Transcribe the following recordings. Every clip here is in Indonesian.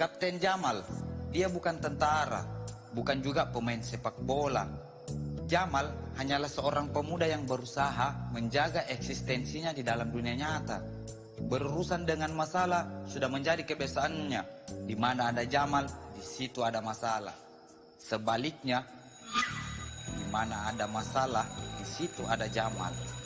Kapten Jamal, dia bukan tentara, bukan juga pemain sepak bola. Jamal hanyalah seorang pemuda yang berusaha menjaga eksistensinya di dalam dunia nyata. Berurusan dengan masalah sudah menjadi kebiasaannya. Di mana ada Jamal, di situ ada masalah. Sebaliknya, di mana ada masalah, di situ ada Jamal.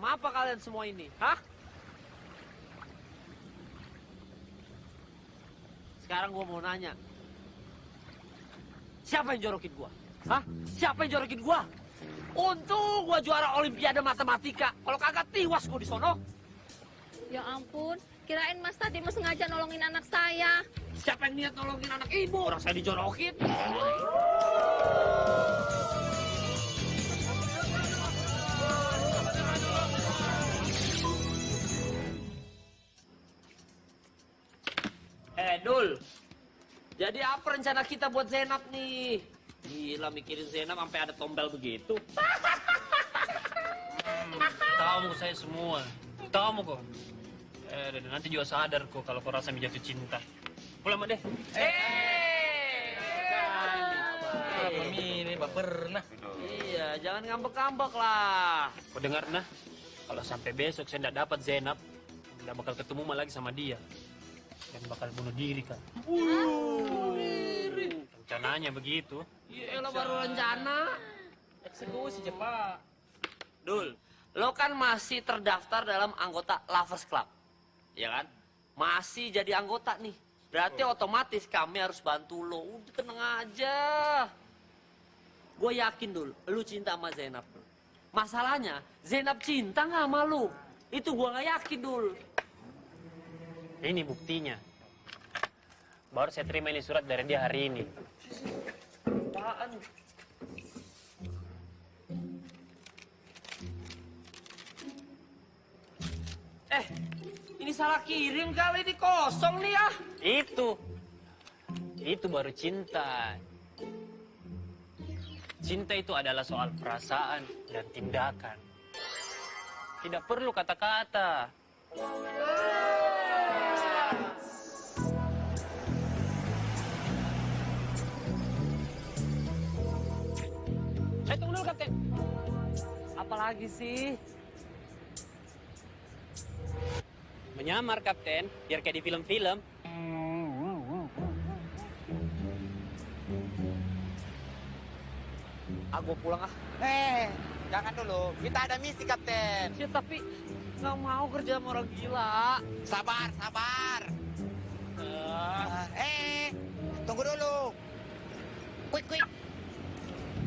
Macam apa kalian semua ini? Hah? Sekarang gua mau nanya. Siapa yang jorokin gua? Hah? Siapa yang jorokin gua? Untung gua juara olimpiade matematika. Kalau kagak tiwas gua di sono. Ya ampun, kirain Mas tadi mau sengaja nolongin anak saya. Siapa yang niat nolongin anak ibu? Orang saya dijorokin. Apa rencana kita buat Zainab nih? Gila mikirin Zainab sampai ada tombel begitu. Tahu saya semua. Tahu kok. Eh, dan nanti juga sadar kok kalau kau rasa jatuh cinta. Pulang deh. Eh, ini Mbak pernah. Iya, jangan ngambek-ngambek lah. Kau dengar nah? Kalau sampai besok saya tidak dapat Zainab, tidak bakal ketemu lagi sama dia. Dan bakal bunuh diri kan. Rencananya begitu. Iya, baru rencana. Eksekusi cepat. Dul, lo kan masih terdaftar dalam anggota Lovers Club. Ya kan? Masih jadi anggota nih. Berarti otomatis kami harus bantu lo. Udah tenang aja. Gue yakin dul, lu cinta sama Zainab. Dul. Masalahnya, Zainab cinta nggak sama lu? Itu gue nggak yakin dul. Ini buktinya. Baru saya terima ini surat dari dia hari ini. Apaan? Eh, ini salah kirim kali ini kosong nih ya. Itu. Itu baru cinta. Cinta itu adalah soal perasaan dan tindakan. Tidak perlu kata-kata. Tunggu dulu, Kapten. Apalagi sih? Menyamar, Kapten. Biar kayak di film-film. Aku pulang ah. Eh, jangan dulu. Kita ada misi, Kapten. Ya, tapi nggak mau kerja sama orang gila. Sabar, sabar. Ah, eh, tunggu dulu. Quick, quick.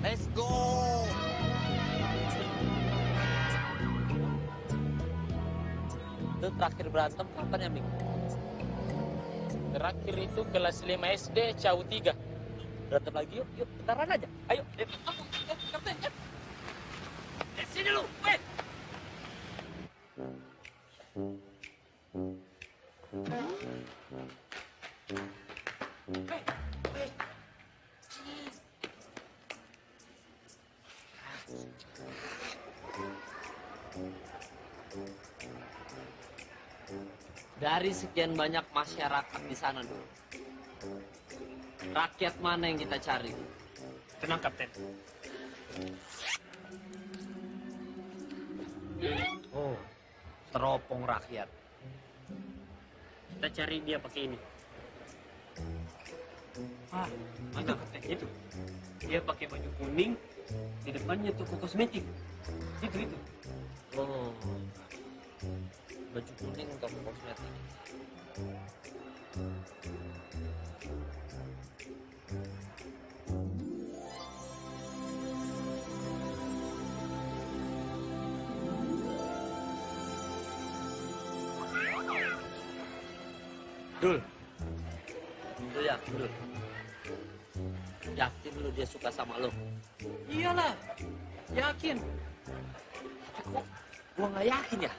Let's go. Itu terakhir berantem kapan ya, Ming? Terakhir itu kelas 5 SD, Cau 3. Berantem lagi yuk, yuk, bentaran aja. Ayo, eh, aku, eh, kapten, eh. Eh, sini lu, weh. Dari sekian banyak masyarakat di sana dulu. Rakyat mana yang kita cari? Tenang, Kapten. Oh, teropong rakyat. Kita cari dia pakai ini. Ah, itu itu. Dia pakai baju kuning, di depannya toko kosmetik. Itu itu. Oh. Baju kuning untuk kosmetik. Dul. Lu yakin, Dul? Yakin lu dia suka sama lo? Iyalah, yakin. Tapi kok gua nggak yakin ya?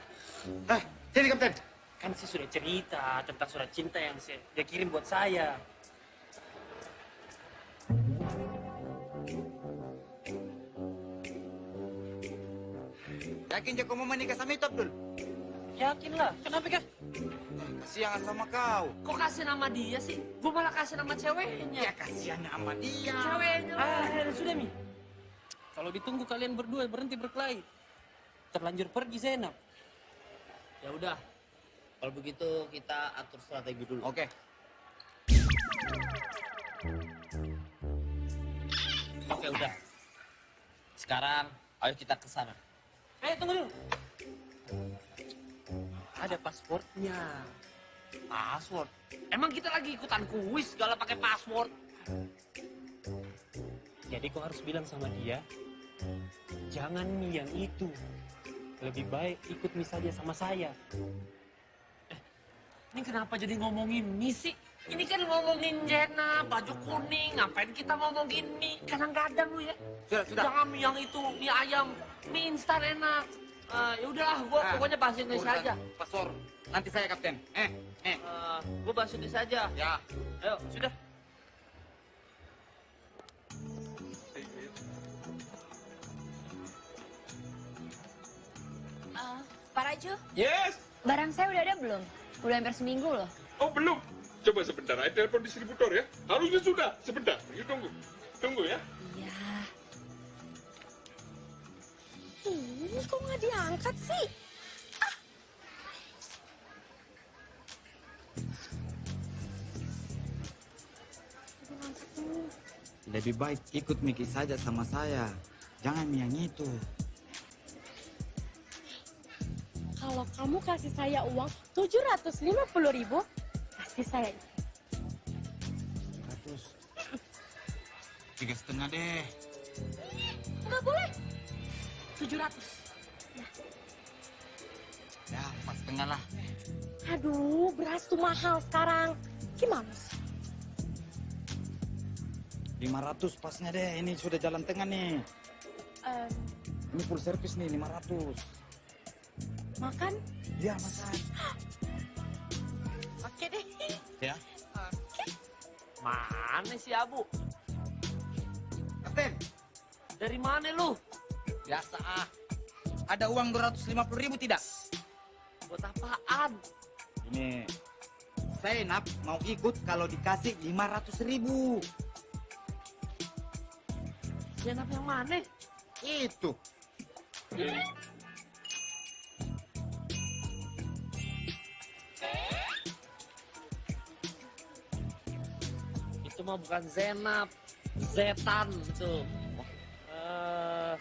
Eh, sini kapten. Kan saya sudah cerita tentang surat cinta yang saya, dia kirim buat saya. Yakin Joko mau menikah sama itu Abdul? Yakin lah, kenapa kah? Kasihan sama kau. Kok kasih nama dia sih? Gua malah kasih nama ceweknya. Ya kasihan sama dia. Ceweknya. Ah, ya, sudah Mi. Kalau ditunggu kalian berdua berhenti berkelahi. Terlanjur pergi Zainab. Ya udah. Kalau begitu kita atur strategi dulu. Oke. Oke, udah. Sekarang ayo kita ke sana. Eh, tunggu dulu. Ada pasportnya. Password. Emang kita lagi ikutan kuis segala pakai password. Jadi kau harus bilang sama dia, jangan yang itu. Lebih baik ikut Mi saja sama saya. Ini kenapa jadi ngomongin mie sih? Ini kan ngomongin Jena, baju kuning. Ngapain kita ngomongin mie? Kadang-kadang lu ya. Sudah, sudah. Jangan mie yang itu, mie ayam. Mie instan enak. Eh, ya udahlah, gua Ah, pokoknya bahasa Indonesia urusan aja. Paspor. Nanti saya kapten. Eh, eh. Eh, gua bahasa Indonesia aja. Ya. Ayo, sudah. Pak Raju, Yes. barang saya udah ada belum? Udah hampir seminggu loh. Oh belum. Coba sebentar, saya telepon distributor ya. Harusnya sudah. Sebentar. Yuk tunggu. Tunggu ya. Iya. Ini kok nggak diangkat sih? Lebih baik ikut Miki saja sama saya. Jangan yang itu. Kalau kamu kasih saya uang 750 ribu, pasti saya. Ratus. Tiga setengah deh. Nggak boleh. 700. Ya, empat setengah lah. Aduh, beras tuh mahal sekarang. Gimana sih? 500 pasnya deh. Ini sudah jalan tengah nih. Em, Ini full service nih 500. Makan? Ya, makan. Oke deh. Ya. Mana si Abu? Kapten, Dari mana lu? biasa ah. Ada uang 250 ribu tidak? Buat apaan? Ini Zainab mau ikut kalau dikasih 500 ribu. Jenap yang mana? Itu. Itu mah bukan Zenap, Zetan itu. Eh,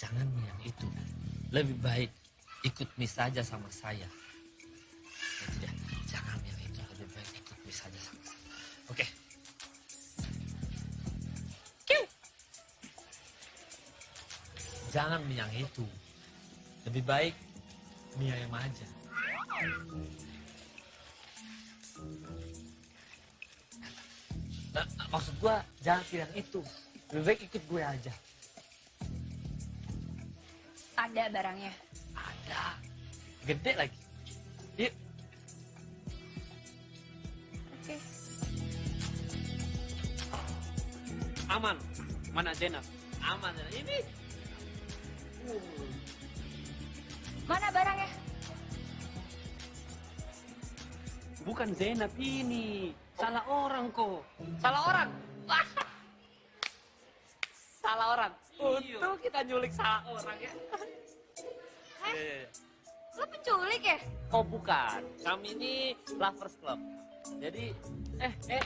jangan yang itu. Lebih baik ikut mis saja sama saya. Dia. Jangan yang itu. Lebih baik ikut mis saja sama saya. Oke. Jangan yang itu. Lebih baik mie ayam aja. Maksud gua jangan pilih yang itu. Lebih baik ikut gue aja. Ada barangnya. Ada. Gede lagi. Yuk. Oke. Aman. Mana Zainab? Aman. Ini. Mana barangnya? Bukan Zainab ini. Salah orang kok. Salah orang. Wah. Salah orang. Untung kita nyulik salah orang ya. Iya, iya, iya. Lo penculik ya? Oh bukan, kami ini lovers club. Jadi, eh, eh.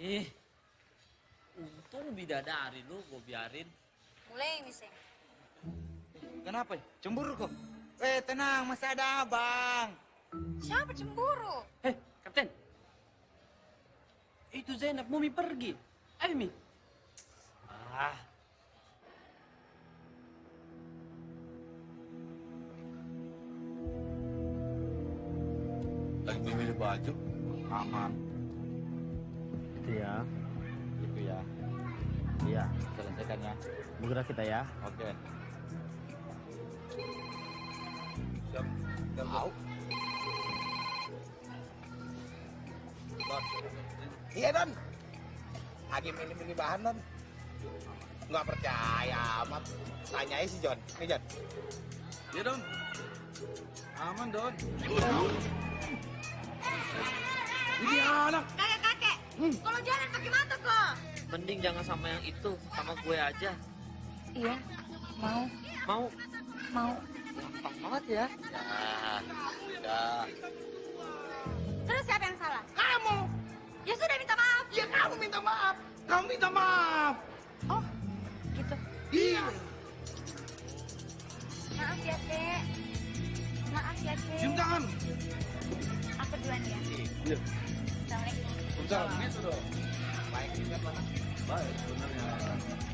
Ih, untung bidadari lu gue biarin. Mulai ini sih. Kenapa? Cemburu kok? Eh, tenang, masih ada abang. Siapa cemburu? Eh, kapten. Itu Zainab mau Mi pergi. Ayo Mi. Ah, Lagi memilih baju, aman. Itu ya. Gitu ya. Iya. Selesaikan ya. Bergerak kita ya. Oke. Siap. Tahu. Iya Don. Lagi milih-milih bahan Don. Nggak percaya amat. Tanyain si John. Nih John. Iya, Don. Aman, Don. Ini anak. Kakek kakek. Kalau jalan pakai mata kok. mending jangan sama yang itu, sama gue aja. Iya. Mau. Mau? Mau. Gampang banget ya. Ya, udah. Salah? Kamu. Ya sudah minta maaf. Ya kamu minta maaf. Kamu minta maaf. Oh, gitu. Iya. Maaf ya, Dek. Maaf ya, Dek. Cium tangan. Aku duluan ya. Iya. Assalamualaikum. Udah, gitu dong. Baik. Baik, sebenarnya.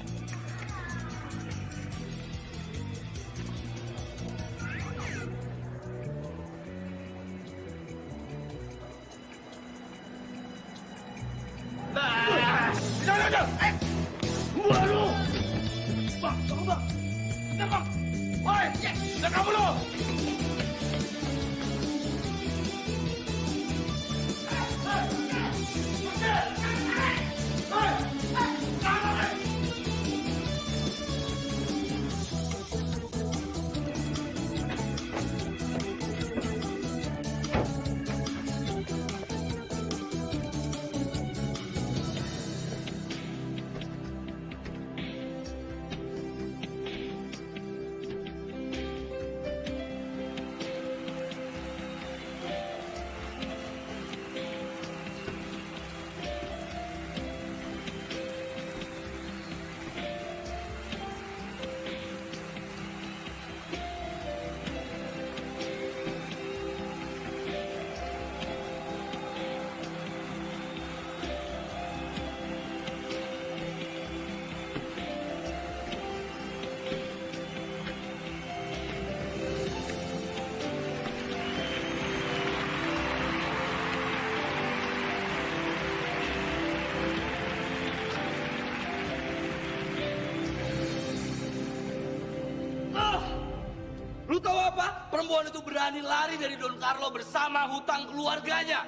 Perempuan itu berani lari dari Don Carlo bersama hutang keluarganya.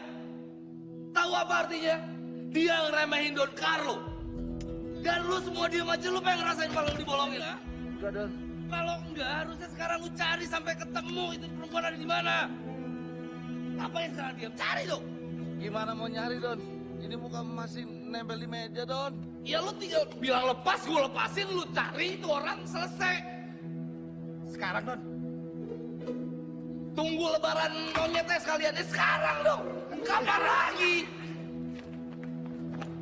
Tahu apa artinya? Dia ngeremehin Don Carlo. Dan lu semua diem aja, lu pengen ngerasain kalau lu dibolongin, ha? Enggak, Don. Kalau enggak, harusnya sekarang lu cari sampai ketemu itu perempuan ada di mana. Ngapain sekarang diam? Cari dong. Gimana mau nyari, Don? Ini muka masih nempel di meja, Don. Ya lu tinggal bilang lepas, gue lepasin, lu cari itu orang selesai. Sekarang Don. Tunggu lebaran monyetnya sekalian. Eh sekarang dong. Kapan lagi?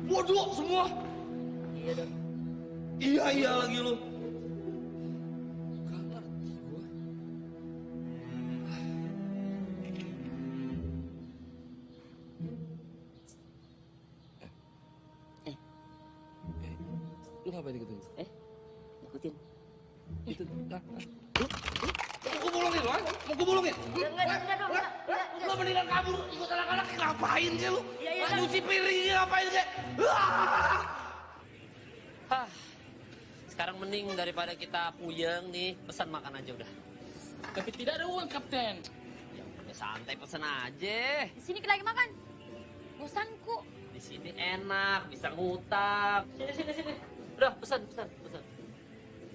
Bodoh semua. Iya dong. Iya iya lagi lu. Lu ngapain gitu? Eh, ikutin. Itu. ah, ah. Lu, lu, Mau gue bolongin lu, ah? Mau gue bolongin? Enggak, enggak, enggak, dong, enggak, enggak, enggak. Lu mendingan kabur ikut anak-anak ngapain sih lu? Iya, iya. Nyuci piringnya ngapain sih? Ah! Hah. Sekarang mending daripada kita puyeng nih, pesan makan aja udah. Tapi tidak ada uang, Kapten. Ya udah santai pesan aja. Di sini kita lagi makan. Bosanku. Di sini enak, bisa ngutang. Sini sini sini. Udah pesan pesan pesan.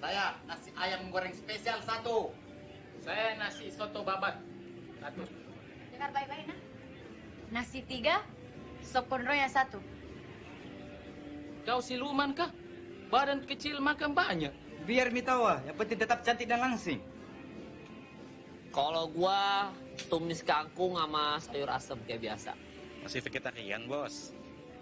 Saya nasi ayam goreng spesial satu. Saya nasi soto babat. Satu. Dengar baik-baik, nah. Nasi tiga, sop kondronya satu. Kau siluman kah? Badan kecil makan banyak. Biar Mi tahu, ah. yang penting tetap cantik dan langsing. Kalau gua tumis kangkung sama sayur asem kayak biasa. Masih vegetarian, bos.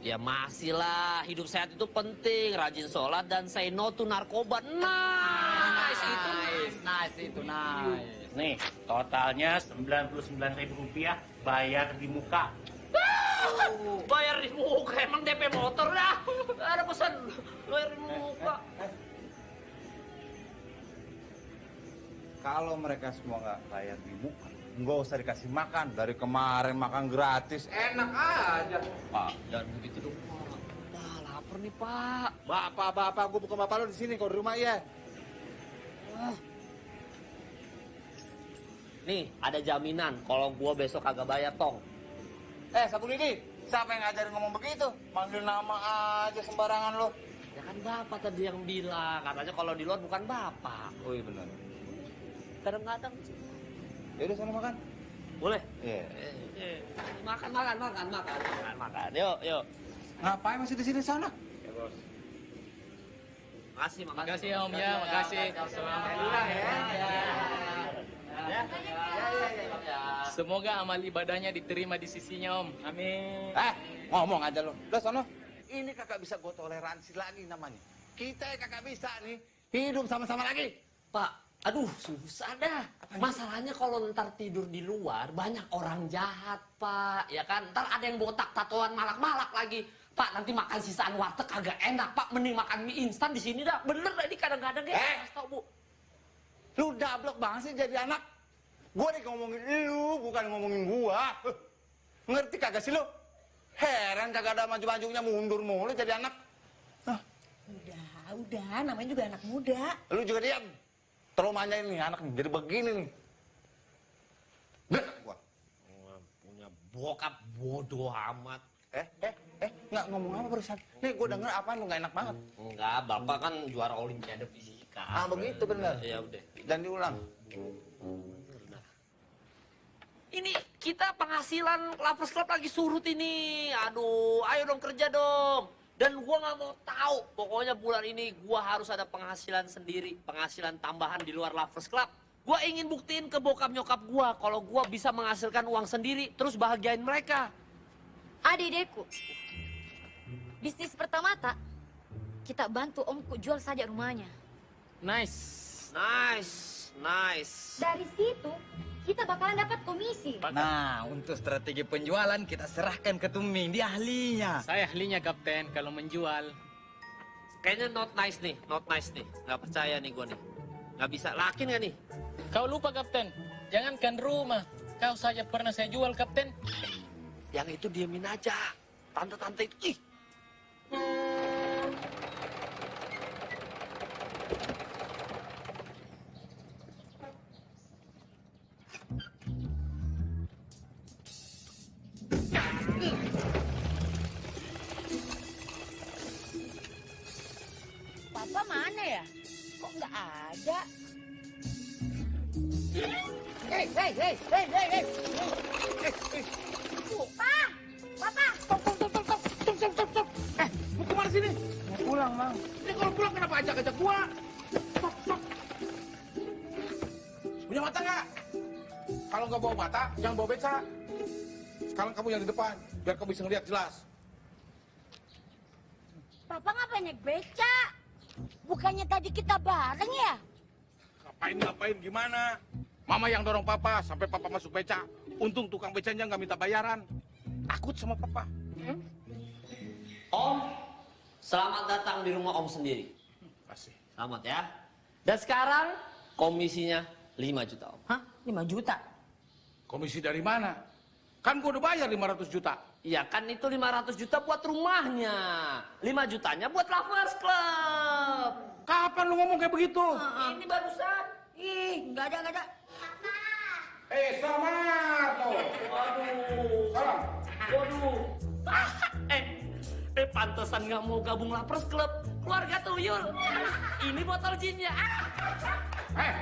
Ya masih lah, hidup sehat itu penting. Rajin sholat dan say no to narkoba. Nice, itu nice. Nice itu nice. Nih, totalnya 99 ribu rupiah bayar di muka. Bayar di muka, emang DP motor dah. Ada pesan, bayar di muka. Kalau mereka semua nggak bayar di muka, nggak usah dikasih makan. Dari kemarin makan gratis, enak aja. Pak, jangan begitu dong, Pak. Lapar nih, Pak. Bapak, bapak, gue bukan bapak lo di sini, kalau di rumah ya. Nih, ada jaminan kalau gua besok kagak bayar tong. Eh, Sabu Lidi, siapa yang ngajarin ngomong begitu? Manggil nama aja sembarangan lo. Ya kan bapak tadi yang bilang, katanya kalau di luar bukan bapak. Oh iya benar. Kadang-kadang Ya udah sana makan. boleh. Iya. Eh, eh, makan, makan, makan, makan, makan, makan. Yuk, yuk. Ngapain masih di sini sana? Makasih, makasih. Makasih ya Om ya, makasih. Semoga amal ibadahnya diterima di sisinya Om. Amin. Eh, ngomong aja lo. Udah sono. Ini kakak bisa gue toleransi lagi namanya. Kita yang kakak bisa nih hidup sama-sama lagi. Pak, aduh susah dah. Masalahnya kalau ntar tidur di luar banyak orang jahat, Pak. Ya kan? Ntar ada yang botak tatoan malak-malak lagi. Pak, nanti makan sisaan warteg kagak enak, Pak. Mending makan mie instan di sini dah. Bener dah ini kadang-kadang ya. Eh. Kasih tau, Bu. Lu dablek banget sih jadi anak. Gue nih ngomongin lu, bukan ngomongin gua. Huh. Ngerti kagak sih lu? Heran kagak ada maju-majunya mundur mulu jadi anak. Udah, udah, namanya juga anak muda. Lu juga diam. Terlalu manjain nih anak nih, jadi begini nih. Gak gua. Punya bokap bodoh amat. Eh, eh, eh, nggak ngomong apa barusan? Nih, gue denger apa lu nggak enak banget. Enggak, Bapak kan juara olimpiade fisika. Ah, begitu bener. Ya udah. Dan diulang. Ini kita penghasilan Lovers Club lagi surut ini. Aduh, ayo dong kerja dong. Dan gua nggak mau tahu. Pokoknya bulan ini gua harus ada penghasilan sendiri, penghasilan tambahan di luar Lovers Club. Gua ingin buktiin ke bokap nyokap gua kalau gua bisa menghasilkan uang sendiri terus bahagiain mereka. Adik-adikku, bisnis pertama tak, kita bantu omku jual saja rumahnya. Nice. Nice, nice. Dari situ, kita bakalan dapat komisi. Nah, untuk strategi penjualan kita serahkan ke Tuming, dia ahlinya. Saya ahlinya Kapten kalau menjual. Kayaknya not nice nih, not nice nih. Nggak percaya nih gua nih. Nggak bisa, lakin nggak nih? Kau lupa Kapten, jangankan rumah. Kau saja pernah saya jual Kapten. Yang itu diemin aja. Tante-tante itu, ih. Hei! Eh, mau yang di depan, biar kamu bisa jelas. Papa ngapain naik beca? Bukannya tadi kita bareng ya? Ngapain, ngapain, gimana? Mama yang dorong papa sampai papa masuk beca. Untung tukang becanya nggak minta bayaran. Takut sama papa. Om, selamat datang di rumah Om sendiri. Kasih. Selamat ya. Dan sekarang komisinya 5 juta Om. Hah? 5 juta? Komisi dari mana? Kan gua udah bayar 500 juta. Iya kan itu 500 juta buat rumahnya. 5 jutanya buat Lovers Club. Kapan lu ngomong kayak begitu? Ini barusan. Ih, nggak ada, nggak ada. Eh, selamat. tuh. Waduh. Salam. Waduh. Eh, eh pantesan nggak mau gabung Lovers Club. Keluarga tuyul. Ini botol jinnya. Eh,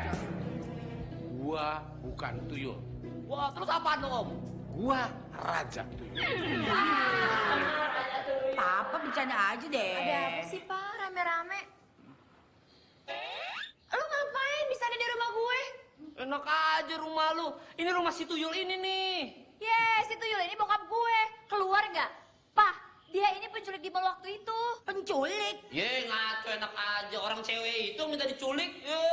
gua bukan tuyul. Wah, terus apa dong Om? Gua raja tuyul. Papa bercanda aja deh. Ada apa sih, Pak? Rame-rame. Lu ngapain bisa ada di rumah gue? Enak aja rumah lu. Ini rumah si tuyul ini nih. Yes, itu Yul, ini bokap gue. Keluar nggak? Pah, dia ini penculik di mall waktu itu. Penculik? Ye, ngaco enak aja. Orang cewek itu minta diculik. Ye.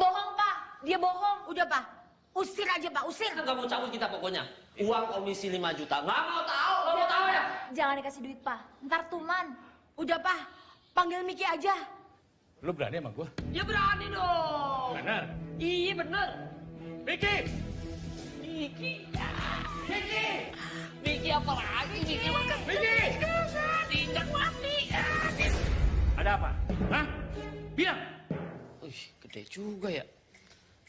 Bohong, Pak. Dia bohong. Udah, Pak. Usir aja, Pak. Usir. Gak mau cabut kita pokoknya. Uang komisi 5 juta. Gak mau tahu, gak mau tahu ya. Jangan dikasih duit, Pak. Ntar tuman. Udah, Pak. Panggil Miki aja. Lu berani sama gua? Ya berani dong. Benar. Iya bener. Miki! Miki. Miki. Miki apa lagi? Miki makan. Miki! Tidak mati. Ada apa? Hah? Bilang! Wih, gede juga ya.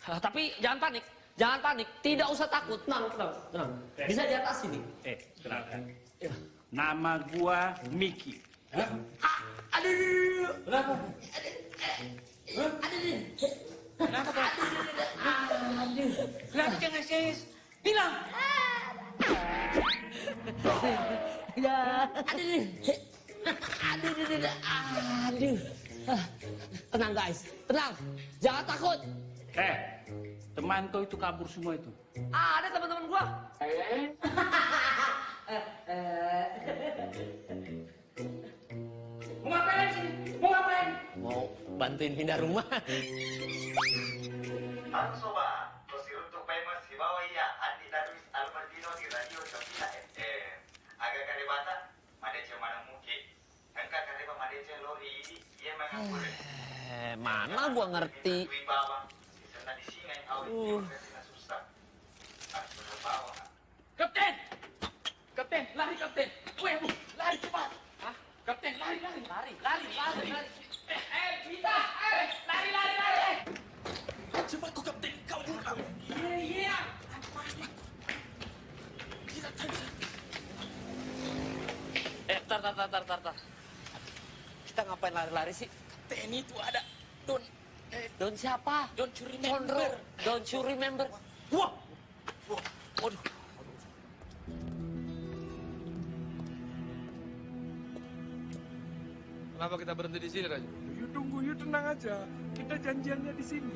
Ah, tapi jangan panik. Jangan panik. Tidak usah takut. Tenang, tenang, tenang. Bisa di atas ini. Eh, tenang. Nama gua Miki. Hah? Aduh. Kenapa? Aduh. Kenapa, Pak? Kenapa jangan sis? Bilang! Ya. Aduh. Aduh, aduh, aduh, aduh. Ah, Tenang guys, tenang. Jangan takut. Eh, teman kau itu kabur semua itu. Ada teman-teman gua. Mau ngapain sih? Mau ngapain? Mau bantuin pindah rumah. Sobat, posisi untuk famous di bawah ya Andi Darwis Albertino di radio Sofia FM. Agak kare bata, madece mana muke. Engka kare ba madece lori ini, ia mengakure. Eh, mana gua ngerti. Di awi Uh. susah. Harus bawah. Kapten! Kapten, lari kapten! Weh, lari cepat! Kapten, lari, lari! Lari, lari, lari, lari. Eh, eh, kita! Eh, lari, lari, lari! Cepat kau kapten, kau juga! Iya, iya! Eh, tar, tar, tar, tar, tar, tar. Kita ngapain lari-lari sih? Kapten itu ada Don, eh, Don siapa? Don't you Condro. remember? Don't you remember? Wah! Waduh. Kenapa kita berhenti di sini, Raja? Yuk tunggu, yuk tenang aja. Kita janjiannya di sini.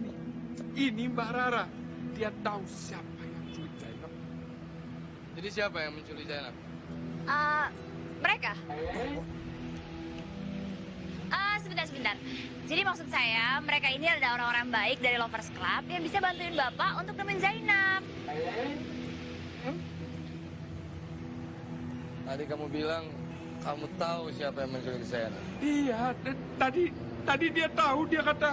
Ini, ini Mbak Rara. Dia tahu siapa yang menculik Zainab. Jadi siapa yang menculik Zainab? Ah, mereka? Ah, sebentar. Jadi maksud saya, mereka ini adalah orang-orang baik dari Lovers Club yang bisa bantuin Bapak untuk nemuin Zainab. Tadi kamu bilang kamu tahu siapa yang menculik Zainab. Iya, tadi tadi dia tahu dia kata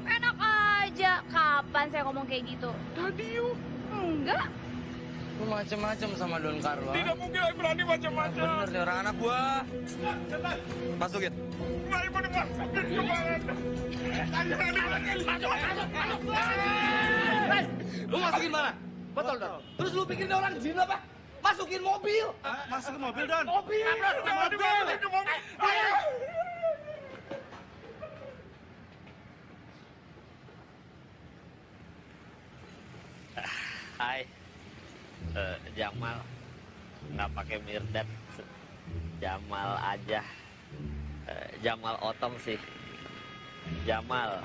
Enak aja. Kapan saya ngomong kayak gitu? tadi yuk. Enggak. Lu macem-macem sama Don Carlo. Tidak mungkin aku berani macam-macam. Bener nih orang anak gua. Masukin. Masuk, masuk. Lu masukin mana? Betul, Don. Terus lu pikir dia orang jin apa? Masukin mobil. Masukin mobil, Don. Mobil. Mobil. Hai. Eh, Jamal. Nggak pakai Mirdad. Jamal aja. Eh, Jamal Otong sih. Jamal.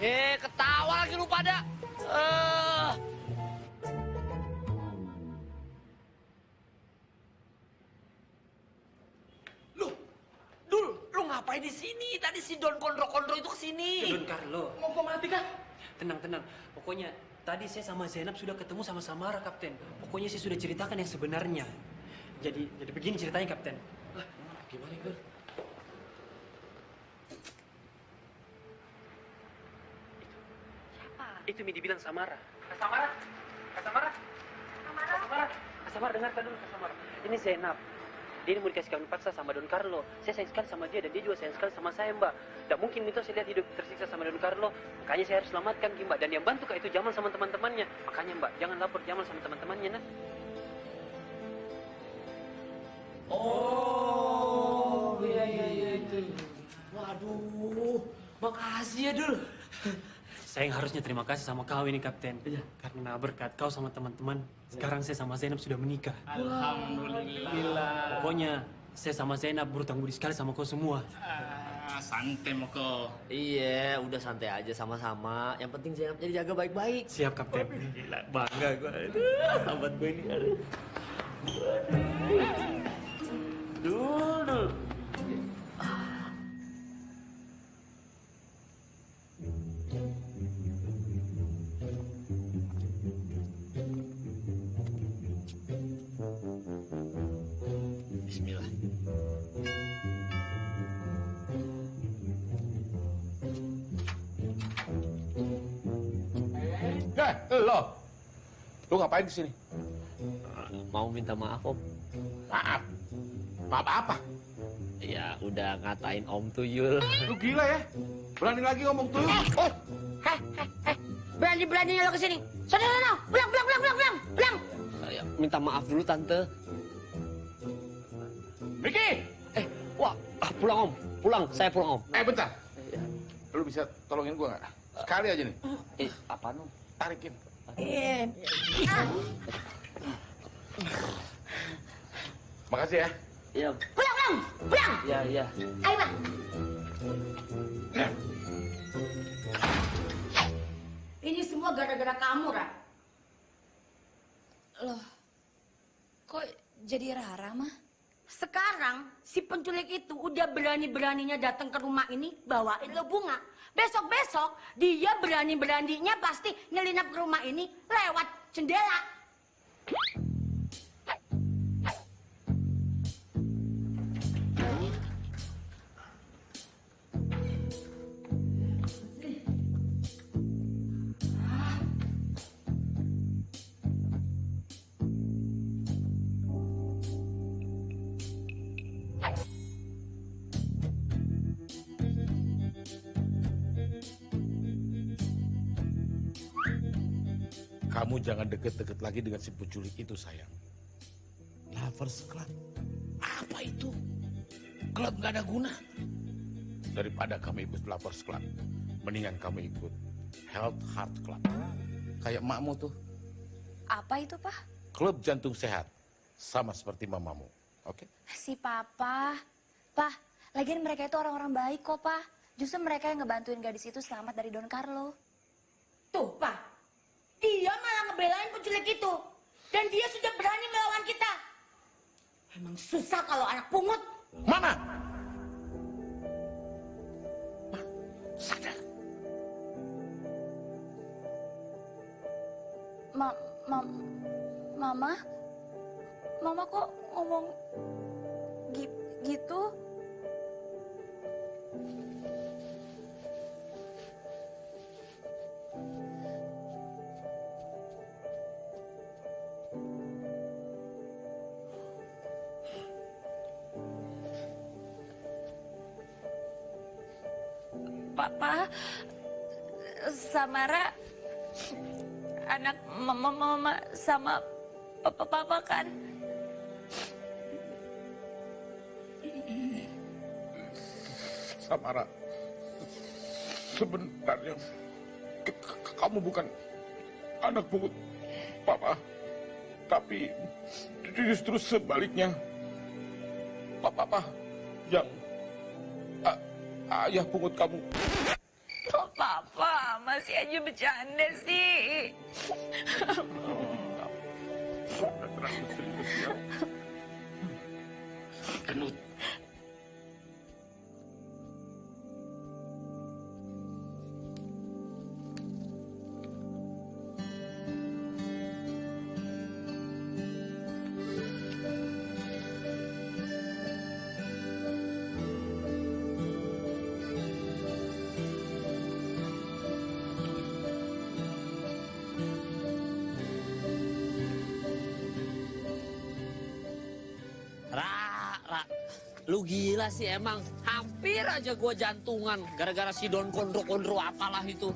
Eh, ketawa lagi lu pada. Eh. Dul, lu ngapain di sini? Tadi si Don Kondro-Kondro itu ke sini. Don Carlo. Mau kau mati kah? Tenang, tenang. Pokoknya tadi saya sama Zainab sudah ketemu sama Samara, Kapten. Pokoknya saya sudah ceritakan yang sebenarnya. Jadi, jadi begini ceritanya, Kapten. Gimana, Don? Itu Mi dibilang Samara. Kak Samara? Kak Samara? Kak Samara? Kak Samara, dengarkan dulu Kak Samara. Ini Zainab. Dia ini mau dikasih paksa sama Don Carlo. Saya sayang sekali sama dia dan dia juga sayang sekali sama saya, Mbak. Tidak mungkin itu saya lihat hidup tersiksa sama Don Carlo. Makanya saya harus selamatkan, Mbak. Dan yang bantu Kak itu Jamal sama teman-temannya. Makanya, Mbak, jangan lapor Jamal sama teman-temannya, nah. Oh, iya iya iya itu. Waduh, makasih ya Dul. Saya yang harusnya terima kasih sama kau ini Kapten. Karena berkat kau sama teman-teman, sekarang saya sama Zainab sudah menikah. Alhamdulillah. Pokoknya saya sama Zainab berutang budi sekali sama kau semua. Ah, santai Moko. Iya, udah santai aja sama-sama. Yang penting Zainab jadi jaga baik-baik. Siap Kapten. Gila, bangga gue. Sahabat gue ini. Aduh. Dul, dul. Lu ngapain di sini? Mau minta maaf, Om. Maaf. Maaf apa? Ya, udah ngatain Om Tuyul. Lu gila ya? Berani lagi ngomong tuh. Oh, Berani-beraninya lo ke sini. Sana, sana, pulang, pulang, pulang, pulang, pulang, pulang. Ya, minta maaf dulu, Tante. Miki! Eh, wah, ah, pulang Om. Pulang, saya pulang Om. Eh, bentar. Lu bisa tolongin gua nggak? Sekali aja nih. Eh, apa Om? Tarikin. Eh, Makasih ya. Iya. pulang, pulang, pulang. Iya, iya. Ayo, Bang. Ini semua gara-gara kamu, Ra. Loh, kok jadi Rara, mah? Sekarang si penculik itu udah berani-beraninya datang ke rumah ini bawain lo bunga. Besok-besok dia berani-beraninya pasti nyelinap ke rumah ini lewat jendela. Jangan deket-deket lagi dengan si penculik itu, sayang. Lovers Club. Apa itu? Klub gak ada guna. Daripada kamu ikut Lovers Club, mendingan kamu ikut Health Heart Club. Kayak makmu tuh, Apa itu, Pak? klub jantung sehat. Sama seperti mamamu. Oke? Si Papa. Pak, lagian mereka itu orang-orang baik kok, Pak. Justru mereka yang ngebantuin gadis itu selamat dari Don Carlo. Tuh, Pak. Dia malah ngebelain penculik itu. Dan dia sudah berani melawan kita. Emang susah kalau anak pungut. Mana? Sadar. Ma, ma, mama, mama kok ngomong gi- gitu? Sama papa papa kan? Samara, sebenarnya kamu bukan anak pungut papa, tapi justru sebaliknya, papa, papa yang a- ayah pungut kamu. Papa masih aja bercanda sih? Terlalu serius ya. Gila sih emang. Hampir aja gua jantungan gara-gara si Don Kondro-Kondro apalah itu.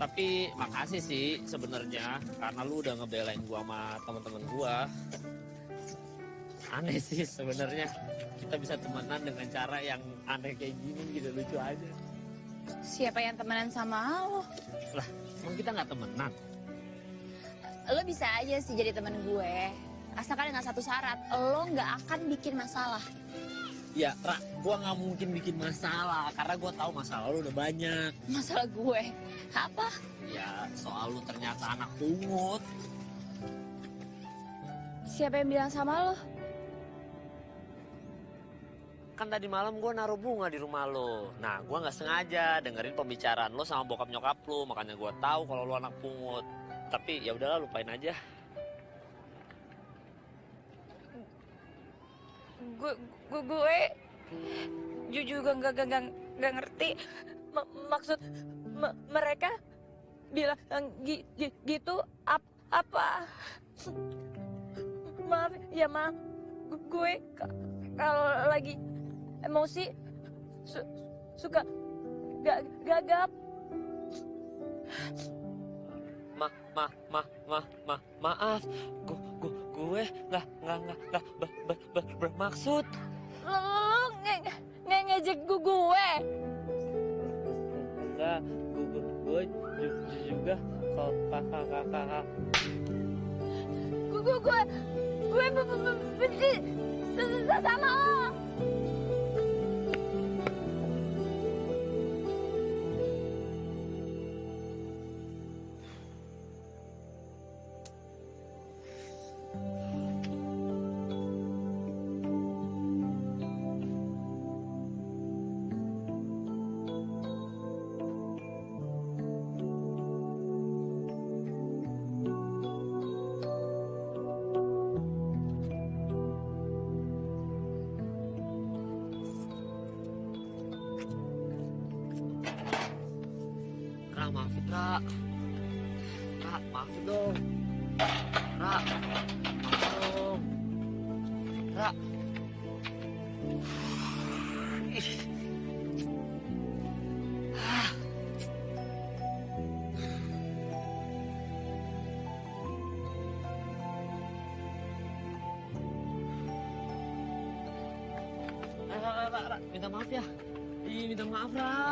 Tapi makasih sih sebenarnya karena lu udah ngebelain gua sama teman-teman gua. aneh sih sebenarnya kita bisa temenan dengan cara yang aneh kayak gini gitu lucu aja. Siapa yang temenan sama lo? Lah, emang kita nggak temenan? Lo bisa aja sih jadi temen gue. Asalkan dengan satu syarat, lo nggak akan bikin masalah. Ya, Ra, gua nggak mungkin bikin masalah karena gua tahu masalah lu udah banyak. Masalah gue? Apa? Ya, soal lu ternyata anak pungut. Siapa yang bilang sama lo? Kan tadi malam gue naruh bunga di rumah lo. Nah, gue nggak sengaja dengerin pembicaraan lo sama bokap nyokap lo, makanya gue tahu kalau lo anak pungut. Tapi ya udahlah, lupain aja. Gue, gue, gue jujur nggak nggak nggak- nggak ngerti Ma- maksud me- mereka bilang gi- gi- gitu ap- apa? Maaf ya ma, Gu- gue ka- kalau lagi emosi su- suka ga- gagap. Ma, ma, ma, ma, ma, maaf. Gue, gue, gue nggak, nggak, nggak, nggak ber, ber, ber, bermaksud. Lo, lo nge nge ngejek gue gue. Enggak, gue, gue, gue juga kalau kakak, kakak. Gue gue gue gue be- be- be- benci sama lo. Ya. Minta maaf, Ra.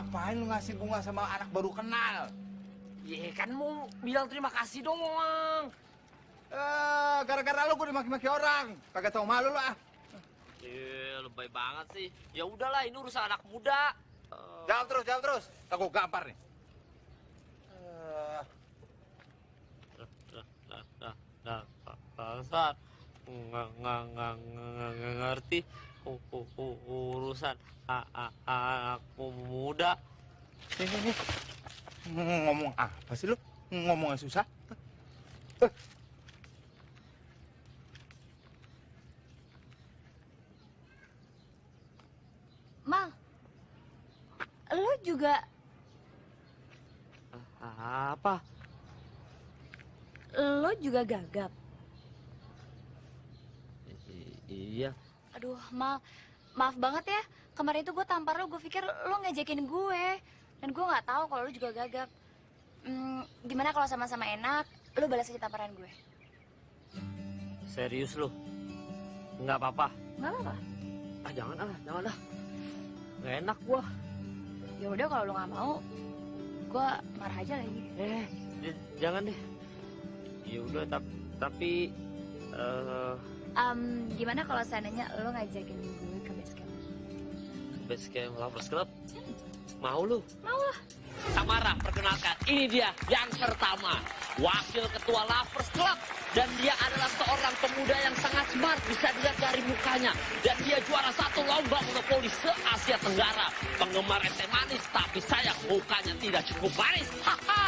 Ngapain lu ngasih bunga sama anak baru kenal? Iya kan mau bilang terima kasih doang. Eh, gara-gara lu gue dimaki-maki orang. Kagak tau malu lu ah. Iya, lebay banget sih. Ya udahlah, ini urusan anak muda. Jawab terus, jawab terus. Tak gue gampar nih. Eh, Nah, nah, nah, nggak ngerti u- u- u- urusan a- a- anak muda. Nih, nih, nih. Ngomong apa sih lu? Ngomongnya susah. Mal, lo juga Apa? lo juga gagap. I- iya. Aduh, Mal, maaf banget ya. Kemarin itu gue tampar lo, gue pikir lo ngejekin gue. Dan gue nggak tahu kalau lo juga gagap. Hmm, gimana kalau sama-sama enak, lo balas aja tamparan gue. Serius lu? Nggak apa-apa. Nggak apa-apa. Ah, jangan ah, jangan ah. Nggak enak gua. Ya udah kalau lo nggak mau, gue marah aja lagi. Eh, jangan deh. Ya udah, tap- tapi eh Em, gimana kalau seandainya lo ngajakin gue ke base camp? base camp lovers club mau lu? Mau lah. Samara, perkenalkan, ini dia yang pertama, wakil ketua Lovers Club. Dan dia adalah seorang pemuda yang sangat smart, bisa dilihat dari mukanya. Dan dia juara satu lomba monopoli se-Asia Tenggara. Penggemar es teh manis, tapi sayang mukanya tidak cukup manis. Haha,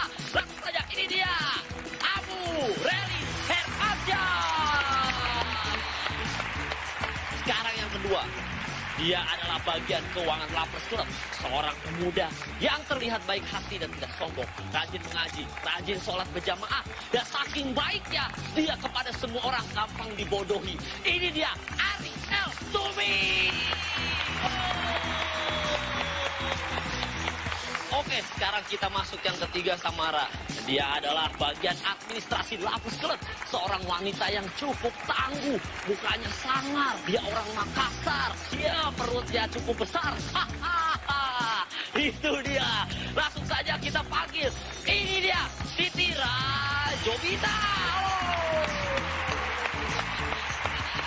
dia adalah bagian keuangan Lapers Club, seorang pemuda yang terlihat baik hati dan tidak sombong, rajin mengaji, rajin sholat berjamaah, dan saking baiknya dia kepada semua orang gampang dibodohi. Ini dia Ari El Tumi. Oke, sekarang kita masuk yang ketiga Samara. Dia adalah bagian administrasi Lapus Club. Seorang wanita yang cukup tangguh. Mukanya sangar. Dia orang Makassar. Dia perutnya cukup besar. Hahaha. Itu dia. Langsung saja kita panggil. Ini dia. Siti Rajobita.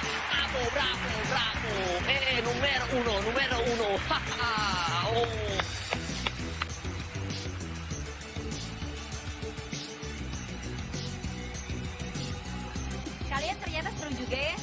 Bravo, bravo, bravo. Eh, numero uno, numero uno. Haha. Oh. Kalian ternyata seru juga ya.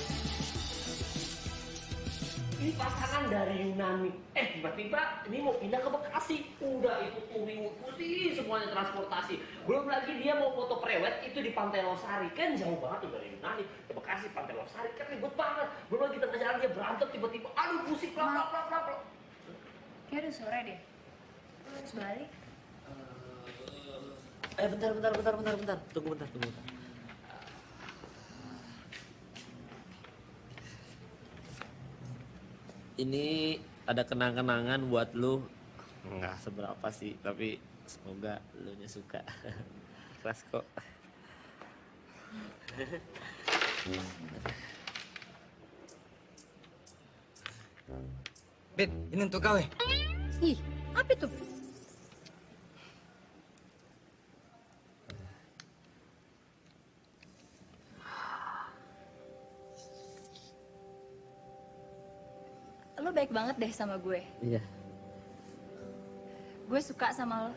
Ini pasangan dari Yunani. Eh, tiba-tiba ini mau pindah ke Bekasi. Udah itu touring pusing semuanya transportasi. Belum lagi dia mau foto prewed itu di Pantai Losari. Kan jauh banget tuh dari Yunani ke Bekasi, Pantai Losari. Kan ribet banget. Belum lagi tengah jalan dia berantem tiba-tiba. Aduh, pusing, plak, plak, plak, plak, plak. Kayak udah sore deh. Harus balik. Eh, bentar, bentar, bentar, bentar, bentar. Tunggu bentar, tunggu bentar. Ini ada kenang-kenangan buat lu. Nggak seberapa sih, tapi semoga lu nya suka. Ikhlas kok. Bet, ini untuk kau ya. Ih, apa itu? Lo baik banget deh sama gue. Iya. Gue suka sama lo.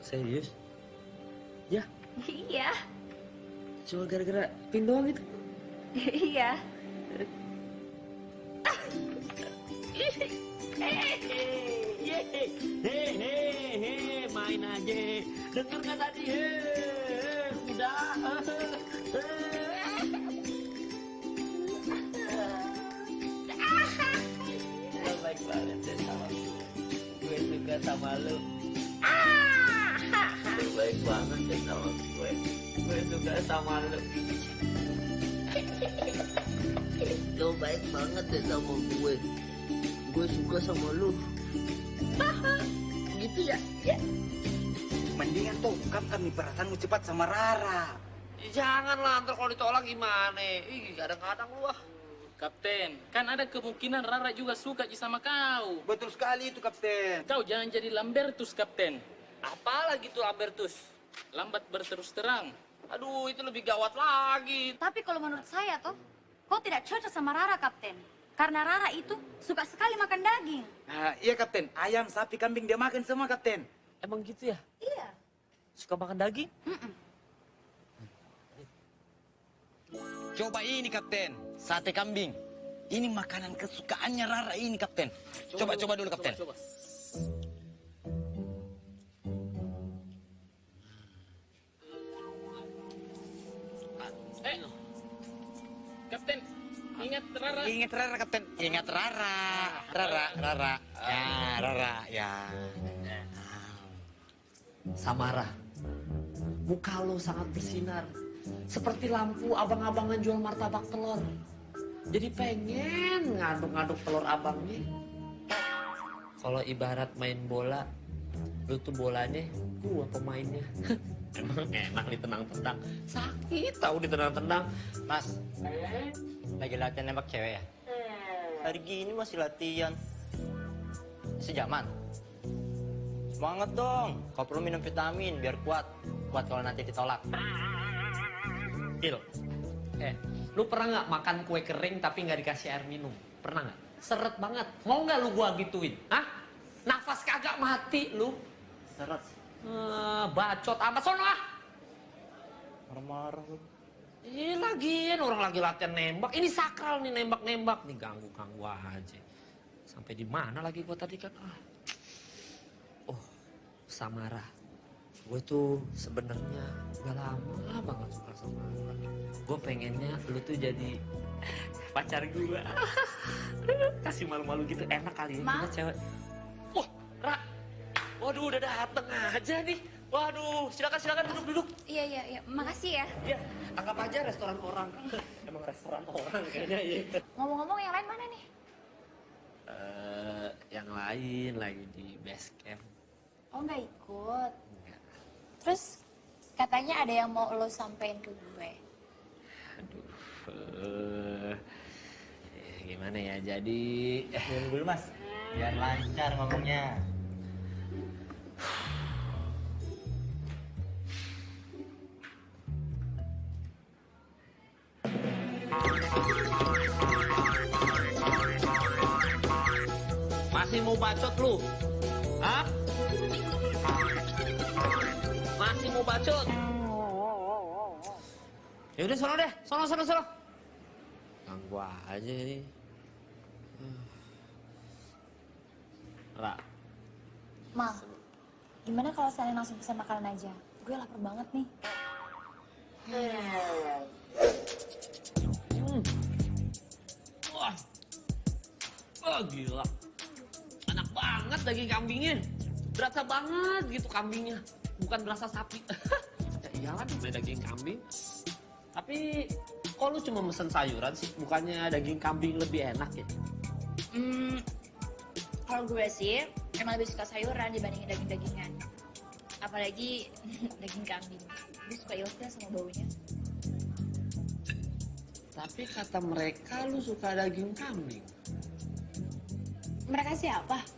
Serius? Ya, iya. cuma gara-gara pin doang itu. iya. Hehehe, main aja. Dengar nggak tadi? Hehehe, udah. Sama lo. Lo baik banget deh sama gue. Gue suka sama lo. Lo baik banget deh sama gue. Gue suka sama lo. gitu ya? Ya. Mendingan tuh ungkapkan nih perasaanmu cepat sama Rara. Janganlah, ntar kalau ditolak gimana? Ih, kadang-kadang lu ah. Kapten, kan ada kemungkinan Rara juga suka Ji sama kau. Betul sekali itu, Kapten. Kau jangan jadi Lambertus, Kapten. Apalagi tuh Lambertus? Lambat berterus terang. Aduh, itu lebih gawat lagi. Tapi kalau menurut saya toh, kau tidak cocok sama Rara, Kapten. Karena Rara itu suka sekali makan daging. Nah, iya, Kapten. Ayam, sapi, kambing dia makan semua, Kapten. Emang gitu ya? Iya. Suka makan daging? Coba ini, Kapten. Sate kambing. Ini makanan kesukaannya Rara ini, Kapten. Coba, coba, dulu, Kapten. Coba, Eh, Kapten, ingat Rara. Ingat Rara, Kapten. Ingat Rara. Rara, Rara. Ya, Rara, ya. Samara, muka lo sangat bersinar. Seperti lampu abang-abangan jual martabak telur. Jadi pengen ngaduk-ngaduk telur abangnya. Kalau ibarat main bola, lu tuh bolanya, gua pemainnya. Emang enak ditendang-tendang. Sakit tahu ditendang-tendang. Mas, lagi latihan nembak cewek ya? Hari gini masih latihan. Sejaman. Semangat dong. Kau perlu minum vitamin biar kuat. Kuat kalau nanti ditolak. Il, eh, lu pernah nggak makan kue kering tapi nggak dikasih air minum? Pernah nggak? Seret banget. Mau nggak lu gua gituin? Hah? Nafas kagak mati lu. Seret. Eh, bacot amat sono ah. Marah-marah lu. Ini lagian orang lagi latihan nembak. Ini sakral nih nembak-nembak nih ganggu-ganggu aja. Sampai di mana lagi gua tadi kan? Ah. Oh, Samara. Gue tuh sebenarnya udah lama banget suka sama lu. Gue pengennya lu tuh jadi pacar gue. Kasih malu-malu gitu enak kali ya Ma? kita cewek. Wah, Ra. Waduh, udah dateng aja nih. Waduh, silakan silakan duduk-duduk. Iya iya iya, makasih ya. Ya, anggap aja restoran orang. Emang restoran orang kayaknya ya. Ngomong-ngomong yang lain mana nih? Eh, yang lain lagi di base camp. Oh nggak ikut. Terus katanya ada yang mau lo sampein ke gue. Eh, eh, gimana ya? Jadi Diam dulu mas, biar lancar ngomongnya. masih mau bacot lu? Hah? Bacot? Ya udah sono deh, sono sono sono. Ganggu aja ini. Ra, Ma, gimana kalau saya langsung pesan makanan aja? Gue lapar banget nih. Hmm. Wah. Wah gila. Enak banget daging kambingnya. Berasa banget gitu kambingnya. Bukan berasa sapi. ya iyalah namanya daging kambing. Tapi kok lu cuma mesen sayuran sih? Bukannya daging kambing lebih enak ya? Hmm, kalau gue sih emang lebih suka sayuran dibandingin daging-dagingan. Apalagi daging kambing. Gue suka ilfil sama baunya. Tapi kata mereka lu suka daging kambing. Mereka siapa?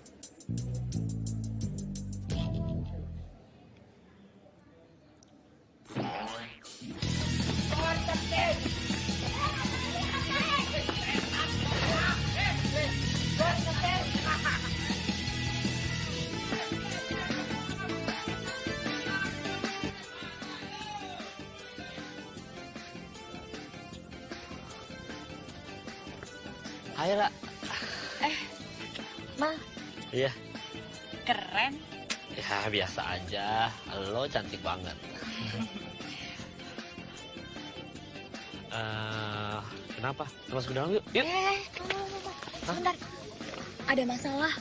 Ayo lah. Eh, Ma, Iya. keren. Ya biasa aja. Lo cantik banget. Eh, kenapa? Kita masuk ke dalam yuk. Yuk. Eh, tunggu, tunggu. Sebentar. Ada masalah.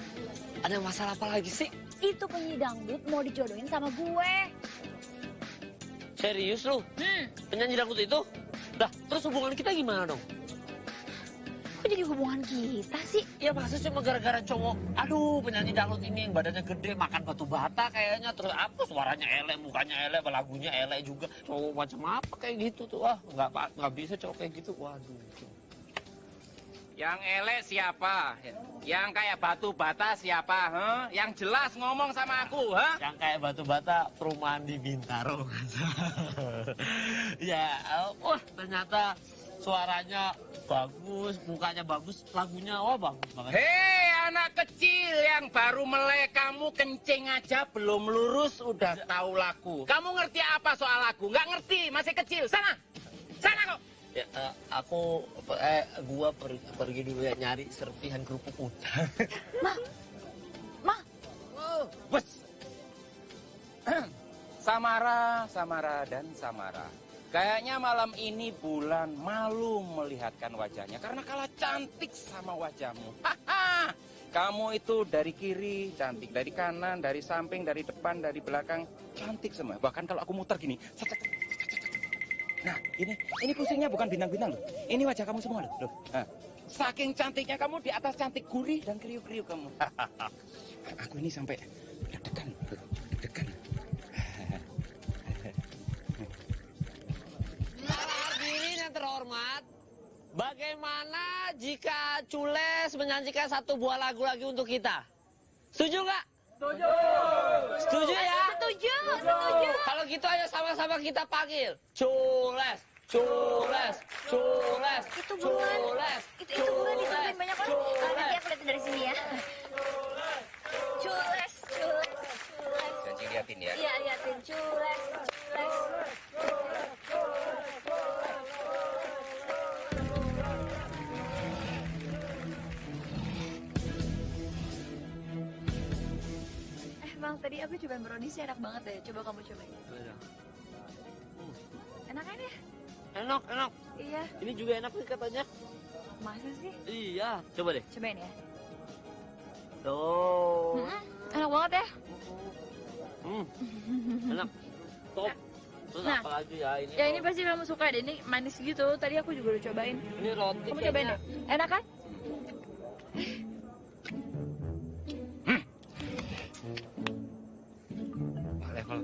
Ada masalah apa lagi sih? Itu penyanyi dangdut mau dijodohin sama gue. Serius lu? Hmm. Penyanyi dangdut itu? Dah, terus hubungan kita gimana dong? Kok jadi hubungan kita sih? Ya masa cuma gara-gara cowok, aduh penyanyi dangdut ini yang badannya gede, makan batu bata kayaknya, terus apa suaranya elek, mukanya elek, lagunya elek juga. Cowok macam apa kayak gitu tuh, ah nggak nggak bisa cowok kayak gitu, waduh. Yang elek siapa? Yang kayak batu bata siapa? Huh? Yang jelas ngomong sama aku, ha? Yang kayak batu bata perumahan di Bintaro. ya, eh, wah ternyata suaranya bagus, mukanya bagus, lagunya oh bagus banget. Hei anak kecil yang baru melek kamu kencing aja belum lurus udah tahu lagu. Kamu ngerti apa soal lagu? Nggak ngerti, masih kecil. Sana, sana kok. Ya, eh, aku eh gua per- pergi dulu ya nyari serpihan kerupuk udang. Bos. Samara, Samara, dan Samara. Kayaknya malam ini bulan malu melihatkan wajahnya karena kalah cantik sama wajahmu. Haha. Kamu itu dari kiri cantik, dari kanan, dari samping, dari depan, dari belakang cantik semua. Bahkan kalau aku muter gini, nah ini ini pusingnya bukan bintang-bintang loh. Ini wajah kamu semua loh. loh. Saking cantiknya kamu di atas cantik gurih dan kriuk-kriuk kamu. aku ini sampai terhormat, bagaimana jika Cules menyanyikan satu buah lagu lagi untuk kita? Setuju nggak? Setuju. Setuju ya? Setuju, setuju. Kalau gitu ayo sama-sama kita panggil. Cules, Cules, Cules, Itu buruan. Cules, Itu, itu Cules, ditungguin banyak orang. Ah, nanti aku lihat dari sini ya. Cules, liatin ya. Iya, liatin cules, cules. Eh, tadi aku cobain brownies enak banget deh. Coba kamu cobain. Enak kan ya? Enak, enak. Iya. Ini juga enak nih katanya. Masa sih? Iya. Coba deh. Cobain ya. Tuh. Mm-mm, enak banget ya. Hmm. Enak. Top. Terus Nah. apa lagi ya ini? Ya ini pasti kamu suka deh. Ini manis gitu. Tadi aku juga udah cobain. Ini roti. Kamu cobain deh. Enak kan? Level.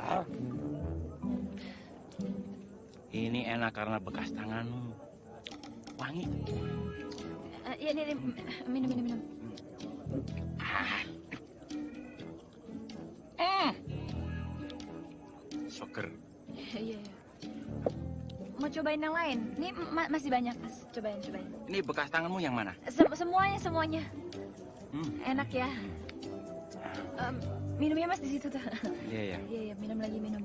Ah. Ini enak karena bekas tanganmu. Wangi. Eh, Iya, ini, ini. Minum, minum, minum. Mm. Soker. Iya, iya. Mau cobain yang lain? Ini ma- masih banyak, Mas. Cobain, cobain. Ini bekas tanganmu yang mana? Sem- semuanya, semuanya. Hmm. Enak ya. Em, minumnya Mas di situ tuh. Iya, iya. Iya, iya, minum lagi, minum.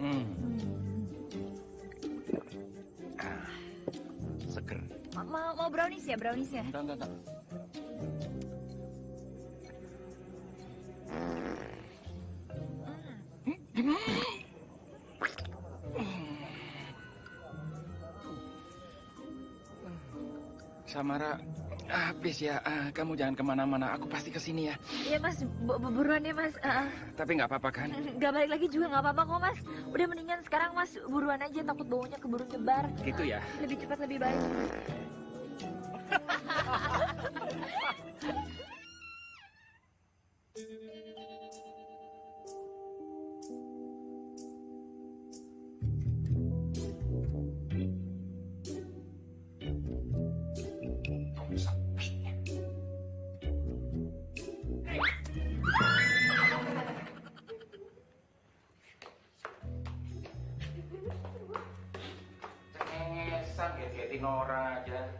Hmm. Ah, seger. Ma- Mau, mau brownies ya, brownies ya? Enggak, enggak, enggak. Samara, habis ya. Ah, kamu jangan ke mana-mana. Aku pasti ke sini ya. Iya, Mas. Bu- bu- buruan ya, Mas. Ah, ah. Tapi nggak apa-apa kan? Gak balik lagi juga nggak apa-apa kok, Mas. Udah mendingan sekarang, Mas. Buruan aja, takut baunya keburu nyebar. Gitu ya. Lebih cepat, lebih baik. orang aja.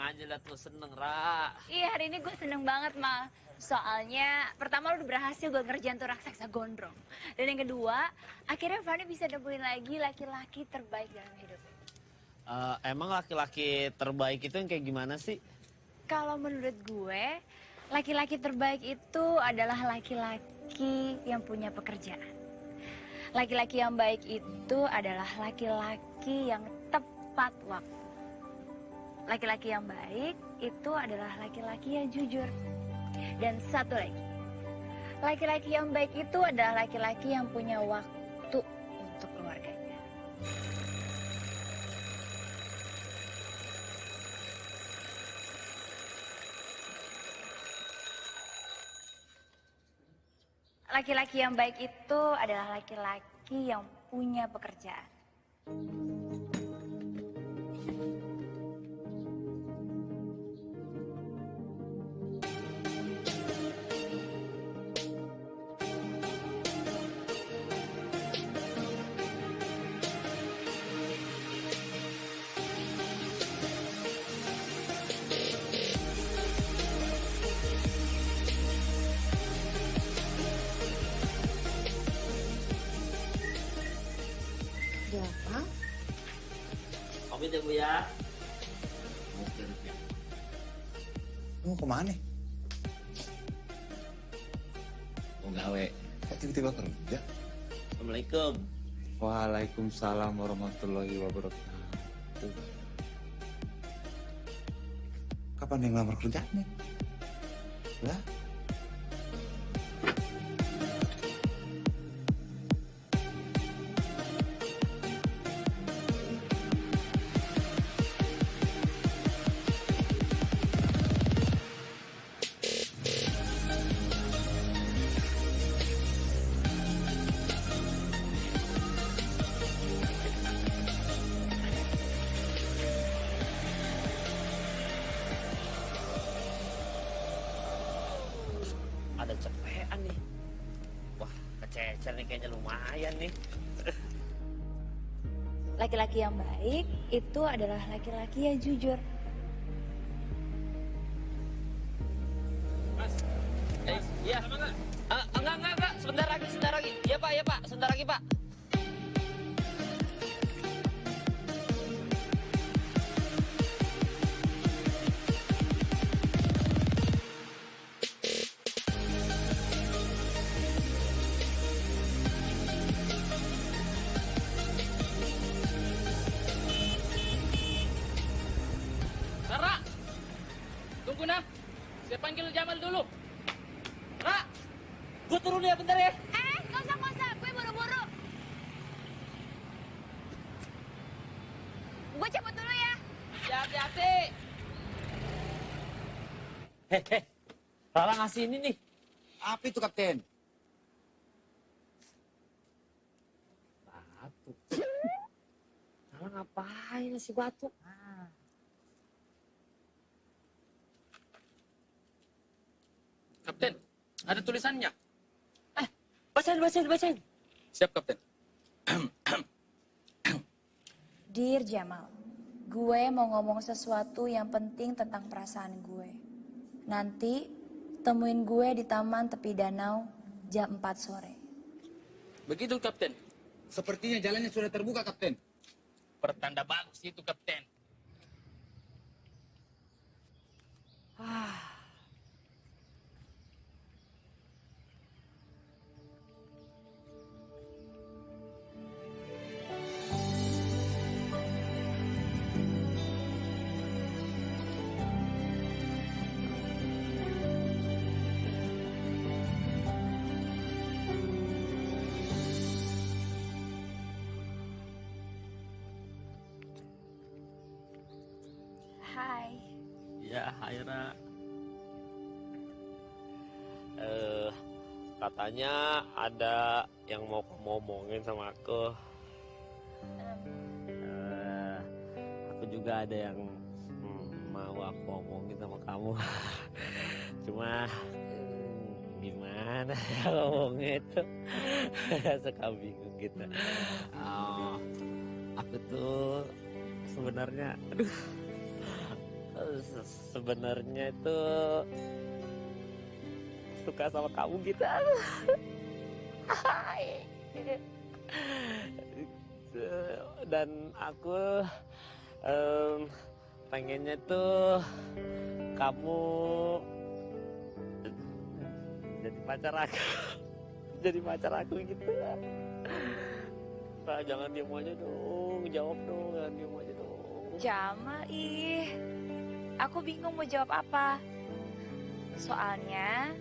Aja liat lo seneng, Ra. Iya, hari ini gue seneng banget, Mal. Soalnya, pertama lo udah berhasil gue ngerjain tuh raksasa gondrong. Dan yang kedua, akhirnya Fanny bisa nemuin lagi laki-laki terbaik dalam hidup. Eh, emang laki-laki terbaik itu yang kayak gimana sih? Kalau menurut gue, laki-laki terbaik itu adalah laki-laki yang punya pekerjaan. Laki-laki yang baik itu adalah laki-laki yang tepat waktu. Laki-laki yang baik itu adalah laki-laki yang jujur. Dan satu lagi, laki-laki yang baik itu adalah laki-laki yang punya waktu untuk keluarganya. Laki-laki yang baik itu adalah laki-laki yang punya pekerjaan. Pamit ya Bu ya. Mau ke mana? Mau gawe. Kok tiba-tiba kerja? Assalamualaikum. Waalaikumsalam warahmatullahi wabarakatuh. Kapan yang ngelamar kerjaan nih? Lah? Pacar nih kayaknya lumayan nih. Laki-laki yang baik itu adalah laki-laki yang jujur. Rara ngasih ini nih. Apa itu, Kapten? Batu. Rara ngapain ngasih batu? Kapten, ada tulisannya. Bacain, bacain, bacain. Siap, Kapten. Dear Jamal, gue mau ngomong sesuatu yang penting tentang perasaan gue. Nanti temuin gue di taman tepi danau jam 4 sore. Begitu, Kapten. Sepertinya jalannya sudah terbuka, Kapten. Pertanda bagus itu, Kapten. Hai. Ada yang mau kamu omongin sama aku. Eh, aku juga ada yang hmm, mau aku omongin sama kamu. Cuma hmm, gimana ya ngomongnya itu suka bingung gitu. Oh, aku tuh sebenarnya, aduh, se- sebenarnya itu suka sama kamu gitu. Dan aku em, pengennya tuh kamu jadi pacar aku, jadi pacar aku gitu. Nah, jangan diem aja dong, jawab dong, jangan diem aja dong. Jamal, ih. Aku bingung mau jawab apa. Soalnya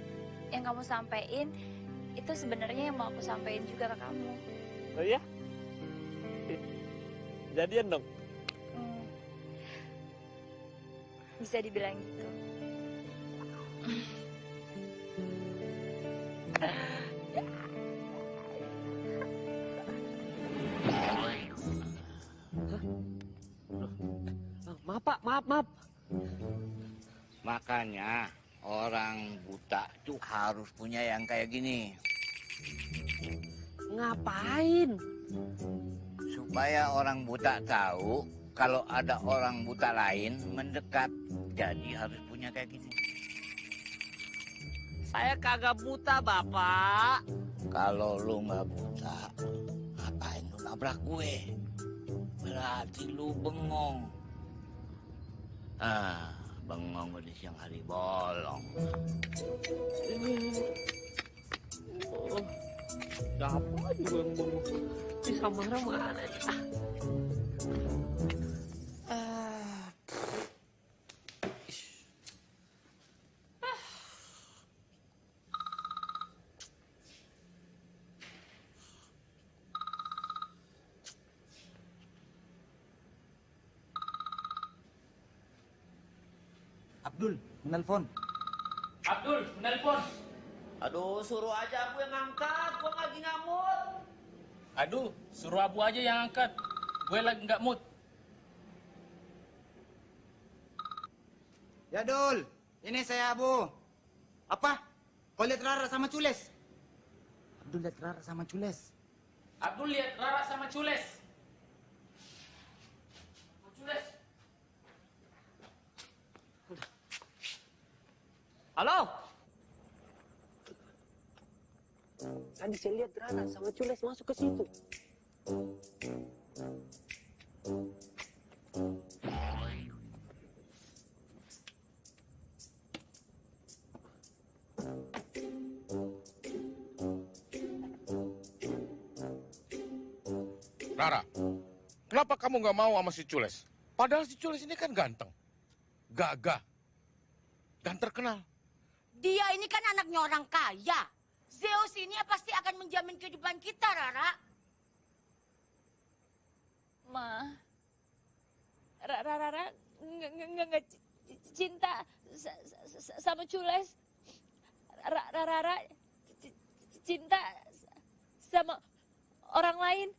yang kamu sampein itu sebenarnya yang mau aku sampein juga ke kamu. Oh iya? Jadian dong. Hmm. Bisa dibilang gitu. Maaf pak, maaf, maaf. Makanya orang buta tuh harus punya yang kayak gini. Ngapain? Supaya orang buta tahu kalau ada orang buta lain mendekat. Jadi harus punya kayak gini. Saya kagak buta, Bapak. Kalau lu nggak buta, ngapain lu nabrak gue? Berarti lu bengong. Ah, bengong di siang hari bolong. Oh, apa juga yang bengong? Ini Samara mana nih? Ah. Abdul, menelpon. Abdul, menelpon. Aduh, suruh aja aku yang ngangkat. Gua lagi ngamut. Aduh, suruh Abu aja yang angkat. Gue lagi nggak mood. Ya Dul, ini saya Abu. Apa? Kau lihat Rara sama Cules? Abdul lihat Rara sama Cules. Abdul lihat Rara sama Cules. Cules. Halo? Tadi saya lihat Rara sama Cules masuk ke situ. Rara, kenapa kamu nggak mau sama si Cules? Padahal si Cules ini kan ganteng, gagah, dan terkenal. Dia ini kan anaknya orang kaya. Zeus ini ya pasti akan menjamin kehidupan kita, Rara. Ma, Rara Rara nggak cinta sa- sa- sa- sama Cules. Rara Rara cinta sa- sama orang lain.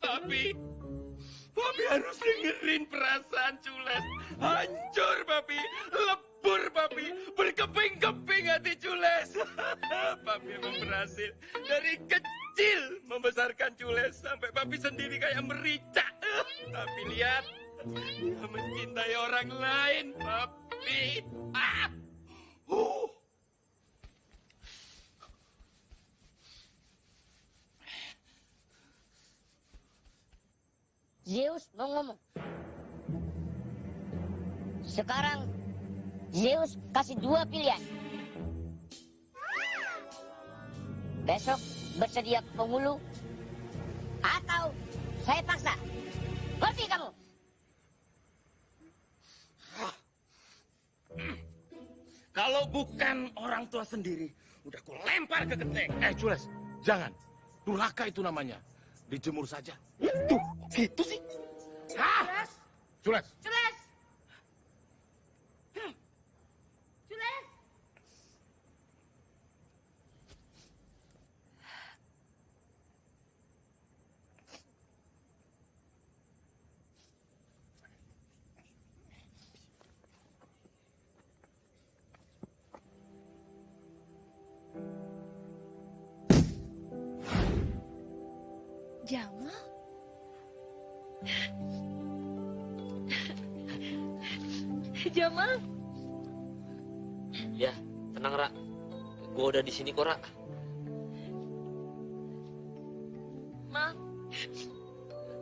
Papi, Papi harus dengerin perasaan Cules. Hancur, Papi. Lebur, Papi. Berkeping-keping hati Cules. Papi emang berhasil dari kecil membesarkan Cules sampai Papi sendiri kayak merica. Tapi lihat, dia mencintai orang lain, Papi. Ah! Uh. Zeus mau ngomong. Sekarang Zeus kasih dua pilihan. Besok bersedia ke penghulu atau saya paksa. Ngerti kamu? Kalau bukan orang tua sendiri, udah ku lempar ke genteng. Eh, Cules, jangan. Durhaka itu namanya. Dijemur saja. Tuh, gitu sih. Hah? Cules, Cules. Di sini kok, Ra. Ma,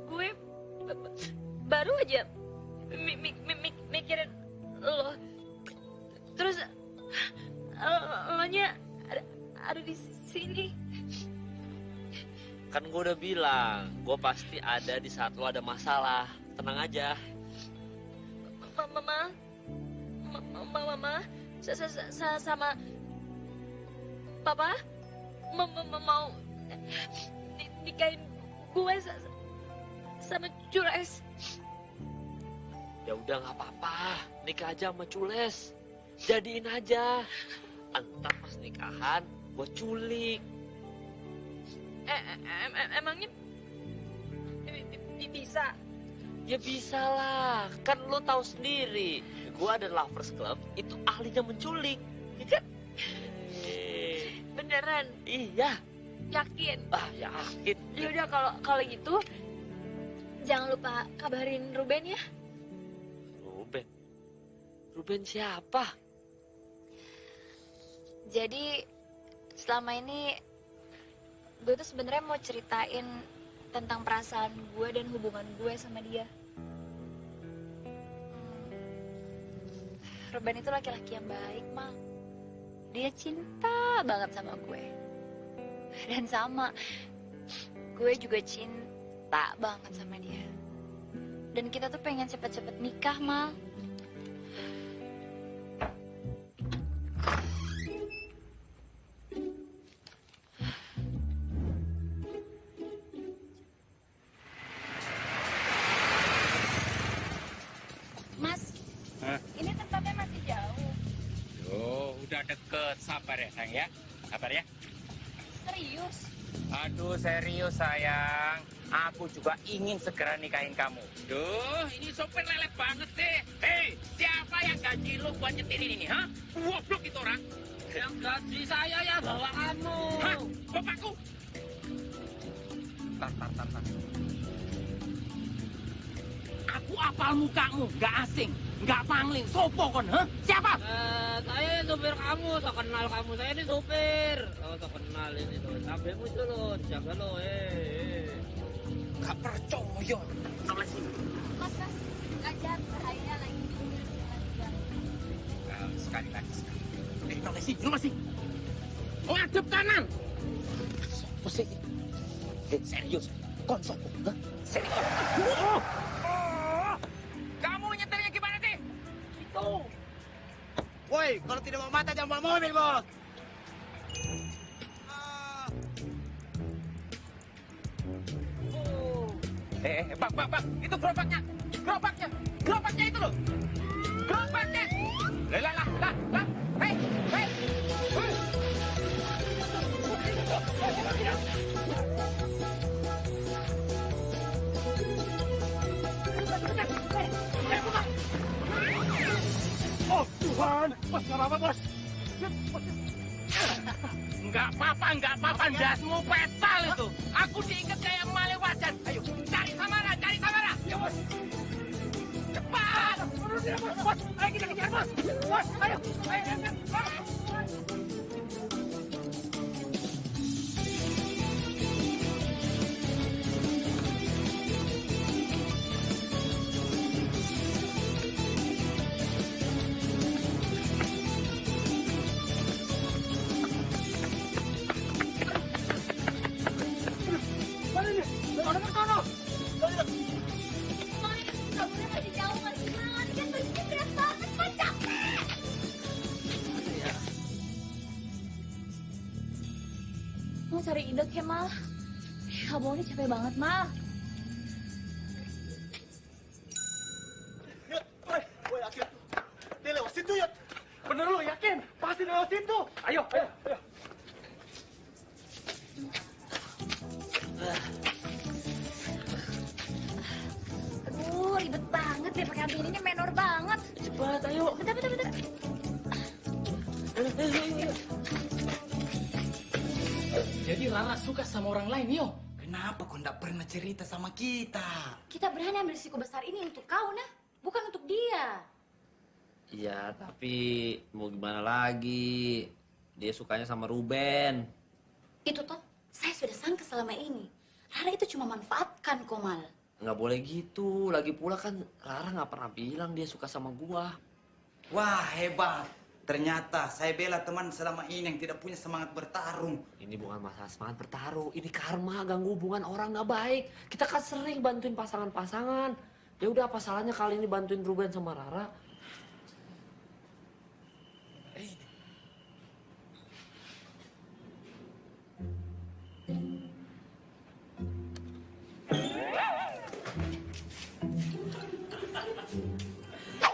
gue ba- ba- baru aja mi- mi- mi- mi- mikirin lo. Terus lo nya ada, ada di sini. Kan gue udah bilang, gue pasti ada di saat lo ada masalah. Tenang aja. Mama, mama, mama, mama, sa, sa, sa, sa- sama papa, mama, mama mau ni- nikahin gue sa- sa- sama Jules. Ya udah nggak apa-apa, nikah aja sama Cules. Jadiin aja. Entar pas nikahan, gue culik. Eh, em- em- emangnya bi- bi- bi- bisa? Ya bisa lah, kan lo tahu sendiri. Gue ada lovers club, itu ahlinya menculik. Ya kan? Beneran? Iya. Yakin? Ah, yakin. Yaudah kalau kalau gitu jangan lupa kabarin Ruben ya. Ruben. Ruben siapa? Jadi selama ini gue tuh sebenarnya mau ceritain tentang perasaan gue dan hubungan gue sama dia. Hmm, Ruben itu laki-laki yang baik, Mal. Dia cinta banget sama gue. Dan sama, gue juga cinta banget sama dia. Dan kita tuh pengen cepet-cepet nikah, Mal. Serius sayang. Aku juga ingin segera nikahin kamu. Duh, ini sopir lelet banget sih. Hei, siapa yang gaji lu buat nyetir ini, ha? Goblok itu orang. Yang gaji saya ya bawa kamu. Hah? Bapakku? Tar, tar, tar, tar. Aku apal mukamu, nggak asing, nggak pangling, sopo kon, hah? Siapa? Eh, saya supir kamu, so kenal kamu. Saya ini supir. Oh, so kenal ini tuh. Cabemu itu loh, jaga lo, eh. Gak percaya. Sama sini. Mas, mas, ajar bahaya lagi. Nah, sekali lagi, sekali. Eh, no masih, no masih. Ngadep kanan. Sopo sih? Eh, serius. Kon sopo, hah? Serius. Oh! Woi, kalau tidak mau mata jangan bawa mobil, bos. Eh, eh, bang, bang, bang, itu gerobaknya, gerobaknya, gerobaknya itu loh, gerobaknya. Lah, lah, lah, lah, Oh, Tuhan. Bos. Enggak apa-apa, enggak apa-apa, dasmu petal itu. Aku diingat kayak male wajan. Ayo, cari Samara, cari Samara. Ya, bos. Cepat. Bos, ayo kita kejar, bos. Bos, ayo. Ayo, ayo, ayo. Capek banget, Mal. Dia lewat situ ya. Bener lu, yakin? Pasti lewat situ. Ayo, ayo, ayo. Aduh, ribet banget deh pakai ini menor banget. Cepat, ayo. Bentar, bentar, bentar. Jadi Rara suka sama orang lain, yo. Kenapa kau tidak pernah cerita sama kita? Kita berani ambil risiko besar ini untuk kau, nah. Bukan untuk dia. Iya, tapi mau gimana lagi? Dia sukanya sama Ruben. Itu toh, saya sudah sangka selama ini. Rara itu cuma manfaatkan, Komal. Nggak boleh gitu. Lagi pula kan Rara nggak pernah bilang dia suka sama gua. Wah, hebat. Ternyata saya bela teman selama ini yang tidak punya semangat bertarung. Ini bukan masalah semangat bertaruh. Ini karma ganggu hubungan orang nggak baik. Kita kan sering bantuin pasangan-pasangan. Ya udah apa salahnya kali ini bantuin Ruben sama Rara?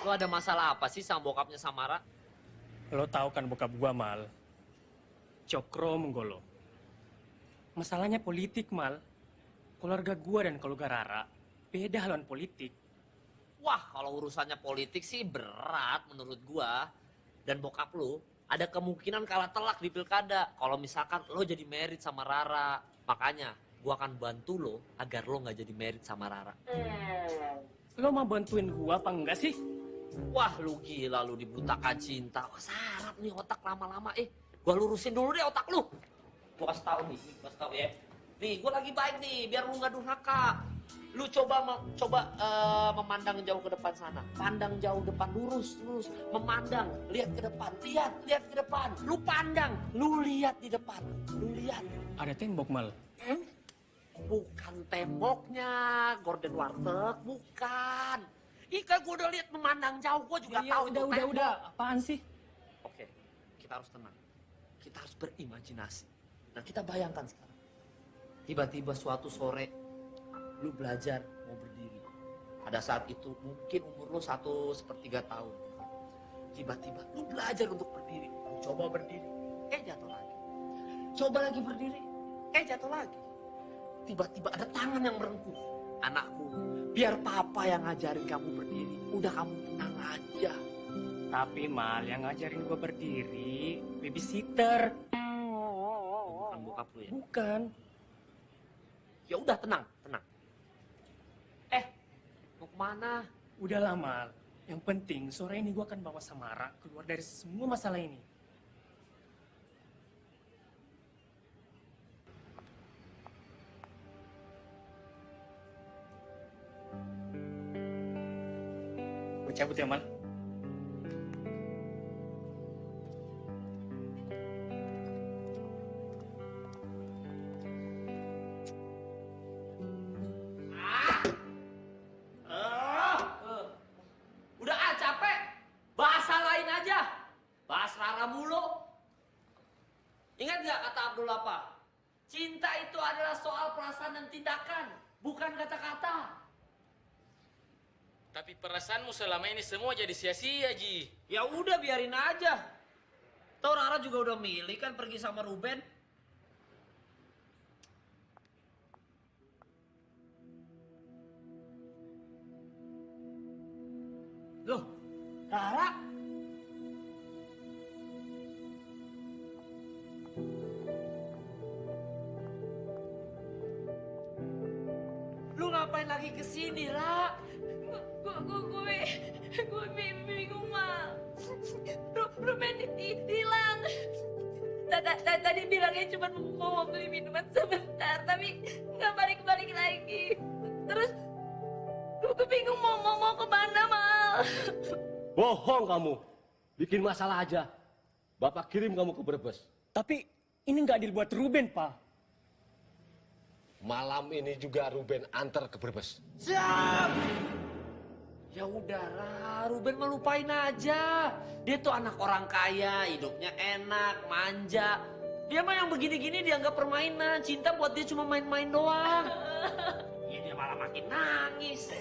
Lo ada masalah apa sih sama bokapnya Samara? Lo tahu kan bokap gua, Mal? Cokro Menggolo. Masalahnya politik, Mal. Keluarga gua dan keluarga Rara beda haluan politik. Wah, kalau urusannya politik sih berat menurut gua. Dan bokap lu ada kemungkinan kalah telak di pilkada. Kalau misalkan lo jadi merit sama Rara. Makanya gua akan bantu lo agar lo nggak jadi merit sama Rara. Lo mau bantuin gua apa enggak sih? Wah, lu gila lu dibutakan cinta. Wah, sarap nih otak lama-lama. Eh, gua lurusin dulu deh otak lu. Gua kasih tahu nih, gua kasih tahu ya. Nih, gua lagi baik nih, biar lu nggak durhaka. Lu coba coba eh, memandang jauh ke depan sana. Pandang jauh depan, lurus, lurus. Memandang, lihat ke depan, lihat, lihat ke depan. Lu pandang, lu lihat di depan. Lu lihat. Ada tembok, Mal. Bukan temboknya, Gordon Warteg, bukan. Ika gua udah lihat memandang jauh, gua juga Iya, tahu udah, itu udah, tembok. udah. Apaan sih? Oke, kita harus tenang. Kita harus berimajinasi. Nah, kita bayangkan sekarang. Tiba-tiba suatu sore, lu belajar mau berdiri. Pada saat itu mungkin umur lu satu sepertiga tahun. Tiba-tiba lu belajar untuk berdiri. Lu coba berdiri, eh jatuh lagi. Coba lagi berdiri, eh jatuh lagi. Tiba-tiba ada tangan yang merengkuh. Anakku, biar papa yang ngajarin kamu berdiri. Udah kamu tenang aja. Tapi Mal, yang ngajarin gua berdiri babysitter. Bukan bokap lu ya? Bukan. Ya udah tenang, tenang. Eh, mau ke mana? Udahlah Mal. Yang penting sore ini gua akan bawa Samara keluar dari semua masalah ini. Aja. Bahas Rara mulu. Ingat nggak kata Abdul apa? Cinta itu adalah soal perasaan dan tindakan, bukan kata-kata. Tapi perasaanmu selama ini semua jadi sia-sia, Ji. Ya udah biarin aja. Tahu Rara juga udah milih kan pergi sama Ruben. Loh, Rara? Lu ngapain lagi ke sini, Ra? Gue, gue, gue, gue bi- bingung mal. Ru- Ruben di- hilang. Tadi bilangnya cuma mau beli minuman sebentar, tapi nggak balik-balik lagi. Terus gue gue bingung mau mau mau ke mana mal. Bohong kamu. Bikin masalah aja. Bapak kirim kamu ke Brebes. Tapi ini nggak dibuat Ruben, Pak. Malam ini juga Ruben antar ke Brebes. Siap! Ya udah, Ra. Ruben mah lupain aja. Dia tuh anak orang kaya, hidupnya enak, manja. Dia mah yang begini-gini dianggap permainan. Cinta buat dia cuma main-main doang. Ya dia malah makin nangis.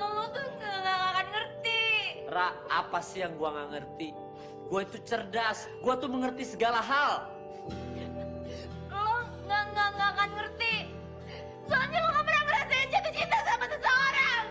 Lo tuh nggak akan ngerti. Ra, apa sih yang gua nggak ngerti? Gua itu cerdas, gua tuh mengerti segala hal. Lo nggak nggak nggak akan ngerti. Soalnya lo nggak pernah ngerasain jatuh cinta sama seseorang.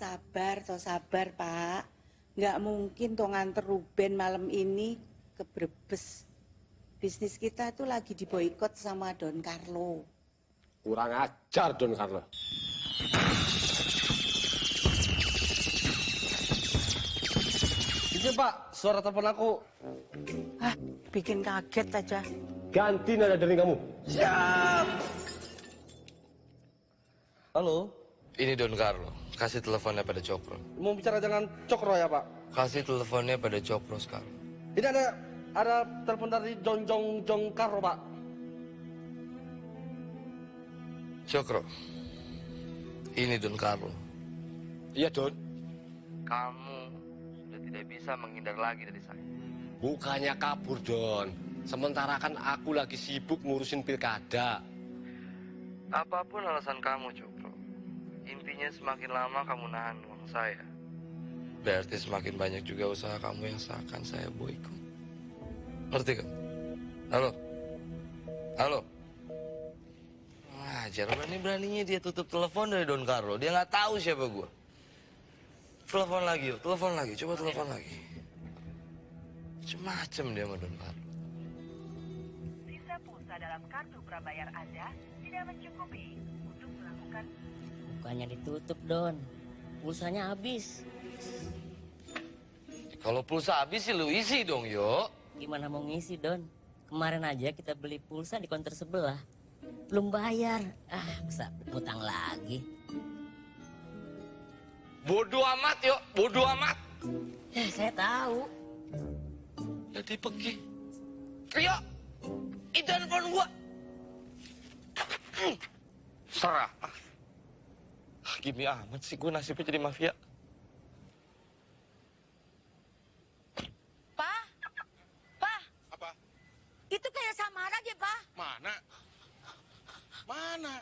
Sabar toh sabar pak. Nggak mungkin toh nganter Ruben malam ini ke Brebes. Bisnis kita tuh lagi diboikot sama Don Carlo. Kurang ajar Don Carlo. Ini Pak, suara telepon aku. Ah, bikin kaget aja. Ganti nada dari kamu. Siap. Halo, Ini Don Carlo. Kasih teleponnya pada Cokro. mau bicara dengan Cokro ya Pak? Kasih teleponnya pada Cokro sekarang. Ini ada ada telepon dari Jong Jong Jong Karo Pak. Cokro. Ini Don Carlo. Iya Don. Kamu sudah tidak bisa menghindar lagi dari saya. Bukannya kabur Don. Sementara kan aku lagi sibuk ngurusin pilkada. Apa pun alasan kamu, Cokro. Intinya semakin lama kamu nahan uang saya. Berarti semakin banyak juga usaha kamu yang seakan saya boikot. Ngerti kan? Halo? Halo? Wajar, berani-beraninya dia tutup telepon dari Don Carlo. Dia nggak tahu siapa gua. Telepon lagi yuk, telepon lagi. Coba telepon lagi. Macem-macem dia sama Don Carlo. Sisa pulsa dalam kartu prabayar Anda tidak mencukupi untuk melakukan Bukannya ditutup, Don. Pulsanya habis. Kalau pulsa habis sih lu isi dong, yo. Gimana mau ngisi, Don? Kemarin aja kita beli pulsa di konter sebelah. Belum bayar. Ah, masa utang lagi. Bodoh amat, yo. Bodoh amat. Ya, saya tahu. Jadi pergi. Rio, itu handphone gua. Hmm. Serah. Ah, Gini amat sih gue nasibnya jadi mafia. Pak? Pak? Apa? Itu kayak Samara deh, Pak. Mana? Mana?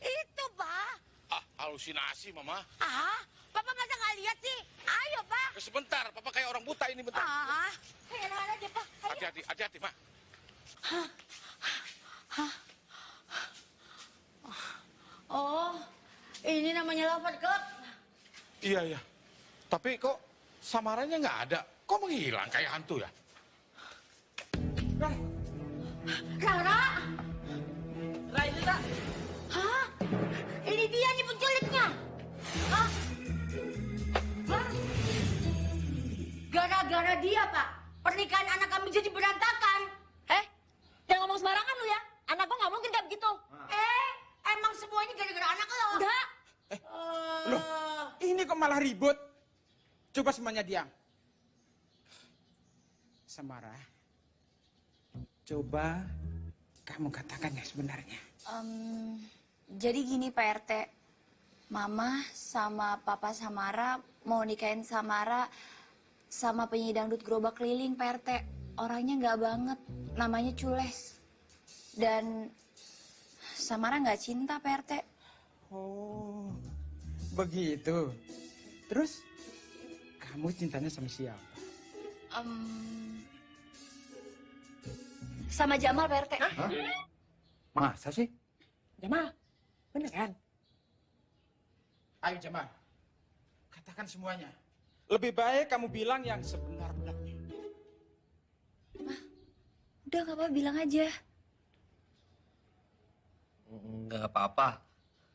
Itu, Pak. Ah, halusinasi, Mama. Ah, Papa masa nggak lihat sih? Ayo, Pak. Eh, Sebentar, Papa kayak orang buta ini bentar. Ah, enak aja pak. Hati-hati, hati-hati, Mak. Hah? Hah? Oh, ini namanya lover club. Iya, iya. Tapi kok samarannya nggak ada? Kok menghilang kayak hantu ya? Rara. Rara itu tak? Hah? Ini dia nih penculiknya. Hah? Hah? Gara-gara dia, Pak. Pernikahan anak kami jadi berantakan. Eh, jangan ngomong sembarangan lu ya. Anak gua nggak mungkin kayak begitu. Eh, emang semuanya gara-gara anak lo? Enggak. Loh, ini kok malah ribut? Coba semuanya diam. Samara, coba kamu katakan yang sebenarnya. Em, jadi gini Pak RT, Mama sama Papa Samara mau nikahin Samara sama penyanyi dangdut gerobak keliling Pak RT. Orangnya nggak banget, namanya Cules. Dan Samara nggak cinta Pak RT. Oh, begitu. Terus, kamu cintanya sama siapa? Em, sama Jamal Pak RT. Masa sih? Jamal, beneran? Ayo Jamal, katakan semuanya. Lebih baik kamu bilang yang sebenar-benarnya. Udah nggak apa bilang aja. Enggak apa-apa.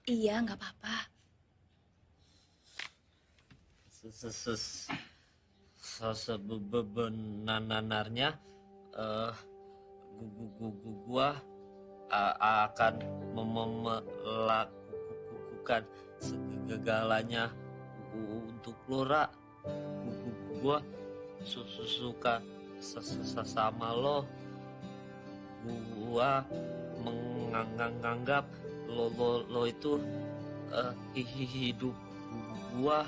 Iya nggak apa-apa. Sebenarnya eh gu- gu- gu- gua akan melakukan segalanya untuk Lora. Gu- gu- Gua su- su- suka se- se- se- sama lo. Gua menganggap lo lo, lo itu eh, hi- hidup gua.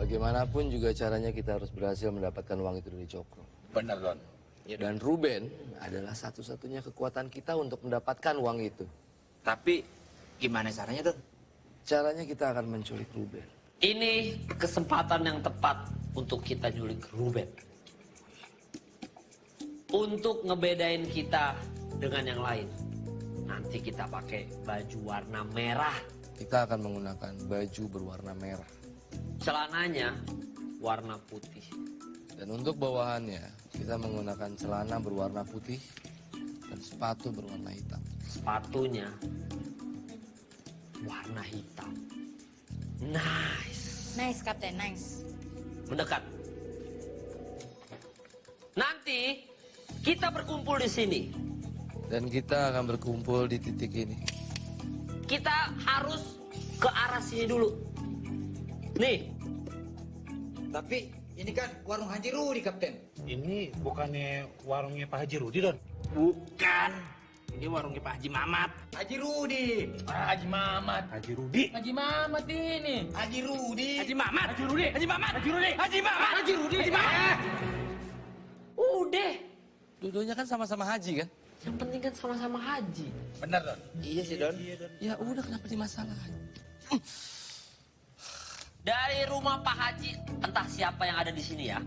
Bagaimanapun juga caranya kita harus berhasil mendapatkan uang itu dari Cokro. Benar, Don. Dan Ruben adalah satu-satunya kekuatan kita untuk mendapatkan uang itu. Tapi gimana caranya, Don? Caranya kita akan menculik Ruben. Ini kesempatan yang tepat untuk kita nyulik Ruben. Untuk ngebedain kita dengan yang lain. Nanti kita pakai baju warna merah. Kita akan menggunakan baju berwarna merah. Celananya warna putih. Dan untuk bawahannya, kita menggunakan celana berwarna putih dan sepatu berwarna hitam. Sepatunya warna hitam. Nice. Nice, Kapten, nice. Mendekat. Nanti kita berkumpul di sini. Dan kita akan berkumpul di titik ini. Kita harus ke arah sini dulu. Nih. Tapi ini kan warung Haji Rudi, Kapten. Ini bukannya warungnya Pak Haji Rudi, Don? Bukan. Ini warungnya Pak Haji Mamat. Haji Rudi. Haji Mamat. Haji Rudi. Haji Mamat ini. Haji Rudi. Haji Mamat. Haji Rudi. Haji Mamat. Haji Rudi. Haji Mamat. Haji Rudi. Haji Mamat. Udah. Dua-duanya kan sama-sama haji kan? Yang penting kan sama-sama haji. Benar, Don. Iya sih, Don. Ya udah kenapa dimasalahin? Dari rumah Pak Haji, entah siapa yang ada di sini ya.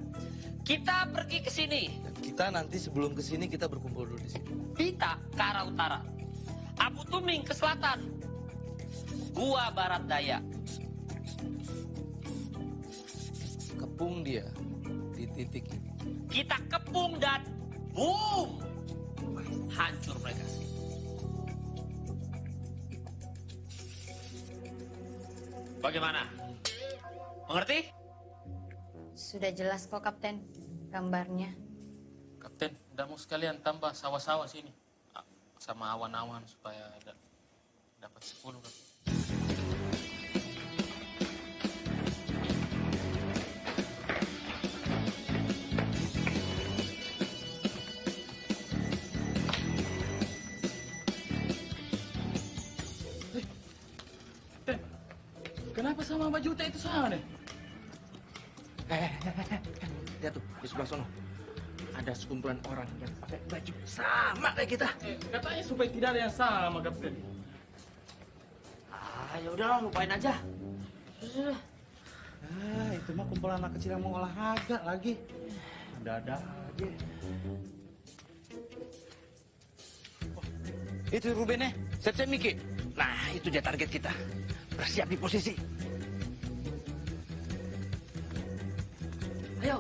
Kita pergi ke sini. Kita nanti sebelum ke sini kita berkumpul dulu di sini. Kita ke arah utara. Abu Tuming ke selatan. Gua barat daya. Kepung dia di titik ini. Kita kepung dan boom. Hancur mereka. Bagaimana? Mengerti? Sudah jelas kok, Kapten, gambarnya. Udah mau sekalian tambah sawah-sawah sini. Ah, Sama awan-awan supaya ada dapat 10 kan. Kenapa sama baju teh itu sama deh? Eh, lihat tuh di sebelah sana. Ada sekumpulan orang yang pakai baju sama kayak kita. Katanya supaya tidak ada yang sama, Kapten. Ah, ya udahlah, lupain aja. Sudah. Ah, itu mah kumpulan anak kecil yang mau olahraga lagi. Ada-ada aja. Itu Ruben ya, siap-siap Miki. Nah, itu dia target kita. Bersiap di posisi. Ayo,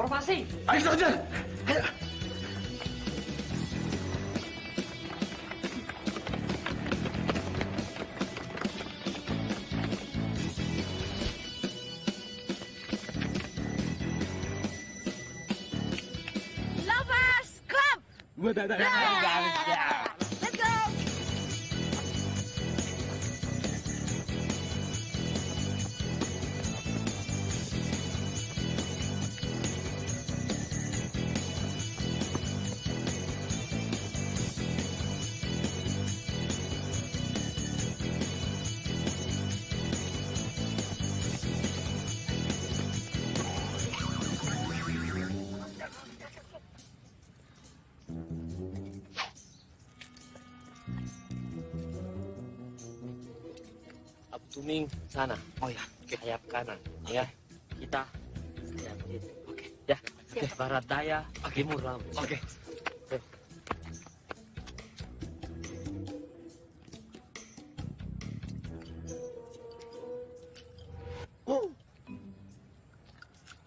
formasi. Ayo saja. Ayo. Barat daya, timur laut. Oke.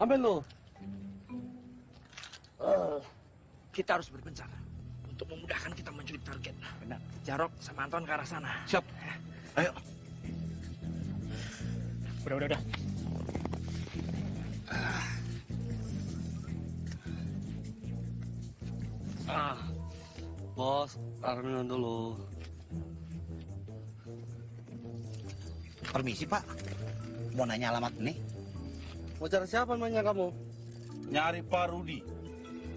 Ambil lo. Eh, kita harus berpencar untuk memudahkan kita menculik target. Benar. Jarok sama Anton ke arah sana. Siap. Permisi Pak, mau nanya alamat ini? Mau cari siapa namanya kamu? Nyari Pak Rudi.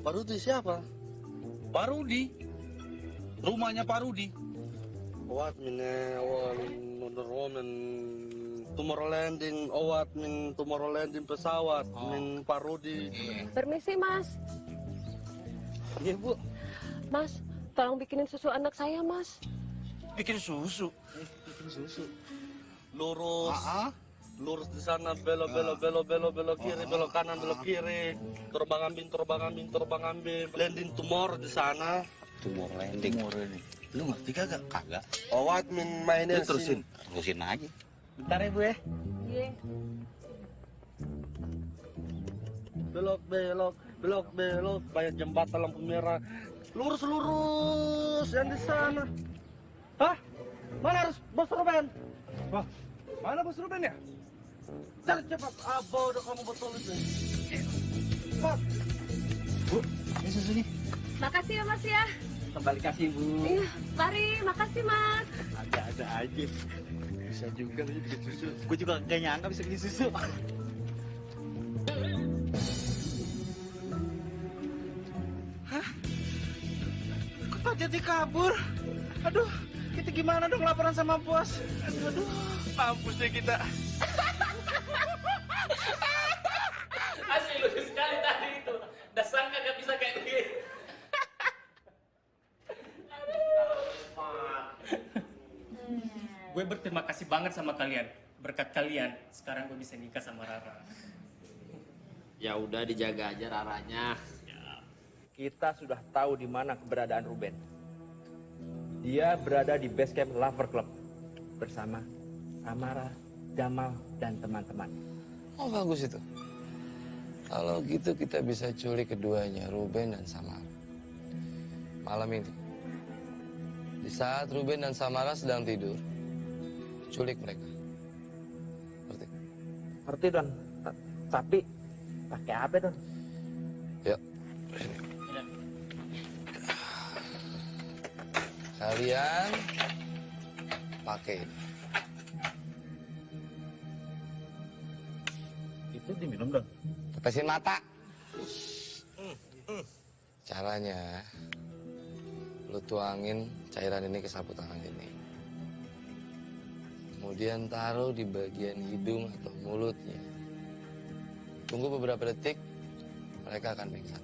Pak Rudi siapa? Pak Rudi. Rumahnya Pak Rudi. Awat min awan Wonder Woman Tomorrowlanding awat min Tomorrowlanding pesawat min Pak Rudi. Permisi, Mas. Iya, Bu. Mas, tolong bikinin susu anak saya, Mas. Bikin susu. Bikin susu. Lurus. Lurus di sana belok belok belok belok belok kiri belok kanan belok kiri. Terbang ambing terbang ambing terbang ambing. Landing tomorrow di sana. Tumor landing. Tumor landing. Lu ngerti kagak? Kagak. Awat min mainin Terusin. Terusin aja. Bentar ya Bu ya. Iya. belok belok belok belok banyak jembatan lampu merah lurus lurus yang di sana hah mana harus bos Ruben Wah, mana bos Ruben ya? Cari cepat abah udah kamu betul itu cepat Bu, ini susunya. Makasih ya, Mas ya. Kembali kasih Bu. Iya, mari. Makasih, Mas. Ada-ada aja. Bisa juga lu bikin susu. Gue juga gak nyangka bisa bikin susu. Hah? Kok Pak Jati kabur? Aduh, kita gimana dong laporan sama bos? Aduh, aduh mampus deh kita. Asli lucu sekali tadi itu. Udah sangka gak bisa kayak begini. Gue berterima kasih banget sama kalian. Berkat kalian, sekarang gue bisa nikah sama Rara. Ya udah dijaga aja raranya. Kita sudah tahu di mana keberadaan Ruben. Dia berada di base camp Lover Club bersama Samara, Jamal, dan teman-teman. Oh bagus itu. Kalau gitu kita bisa culik keduanya, Ruben dan Samara. Malam ini. Di saat Ruben dan Samara sedang tidur, culik mereka. Ngerti? Ngerti Don? Ta- Tapi pakai apa Don? Yuk. Kalian pakai ini. Itu diminum dong. Tetesin mata. Caranya, lu tuangin cairan ini ke sapu tangan ini. Kemudian taruh di bagian hidung atau mulutnya. Tunggu beberapa detik, mereka akan pingsan.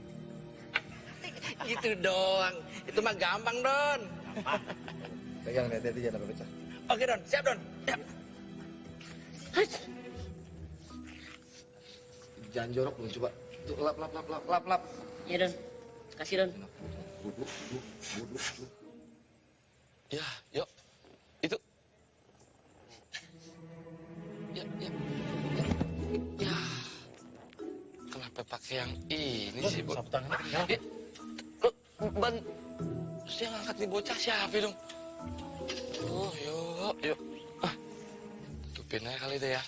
Gitu doang. Itu mah gampang, Don. Pegang hati-hati jangan sampai pecah. Oke Don, siap Don. Siap. Jangan jorok dong, coba. Tuh, lap, lap, lap, lap, lap, lap. Iya, Don. Kasih, Don. Duduk, duduk, duduk, duduk. Ya, yuk. Itu. Ya, ya, ya. Ya. Kenapa pakai yang ini sih, Bu? Sapu tangan. Ya. Lo, ban... Terus yang angkat nih bocah siapa dong? Oh, yuk, yuk. Ah, tutupin aja kali deh ya.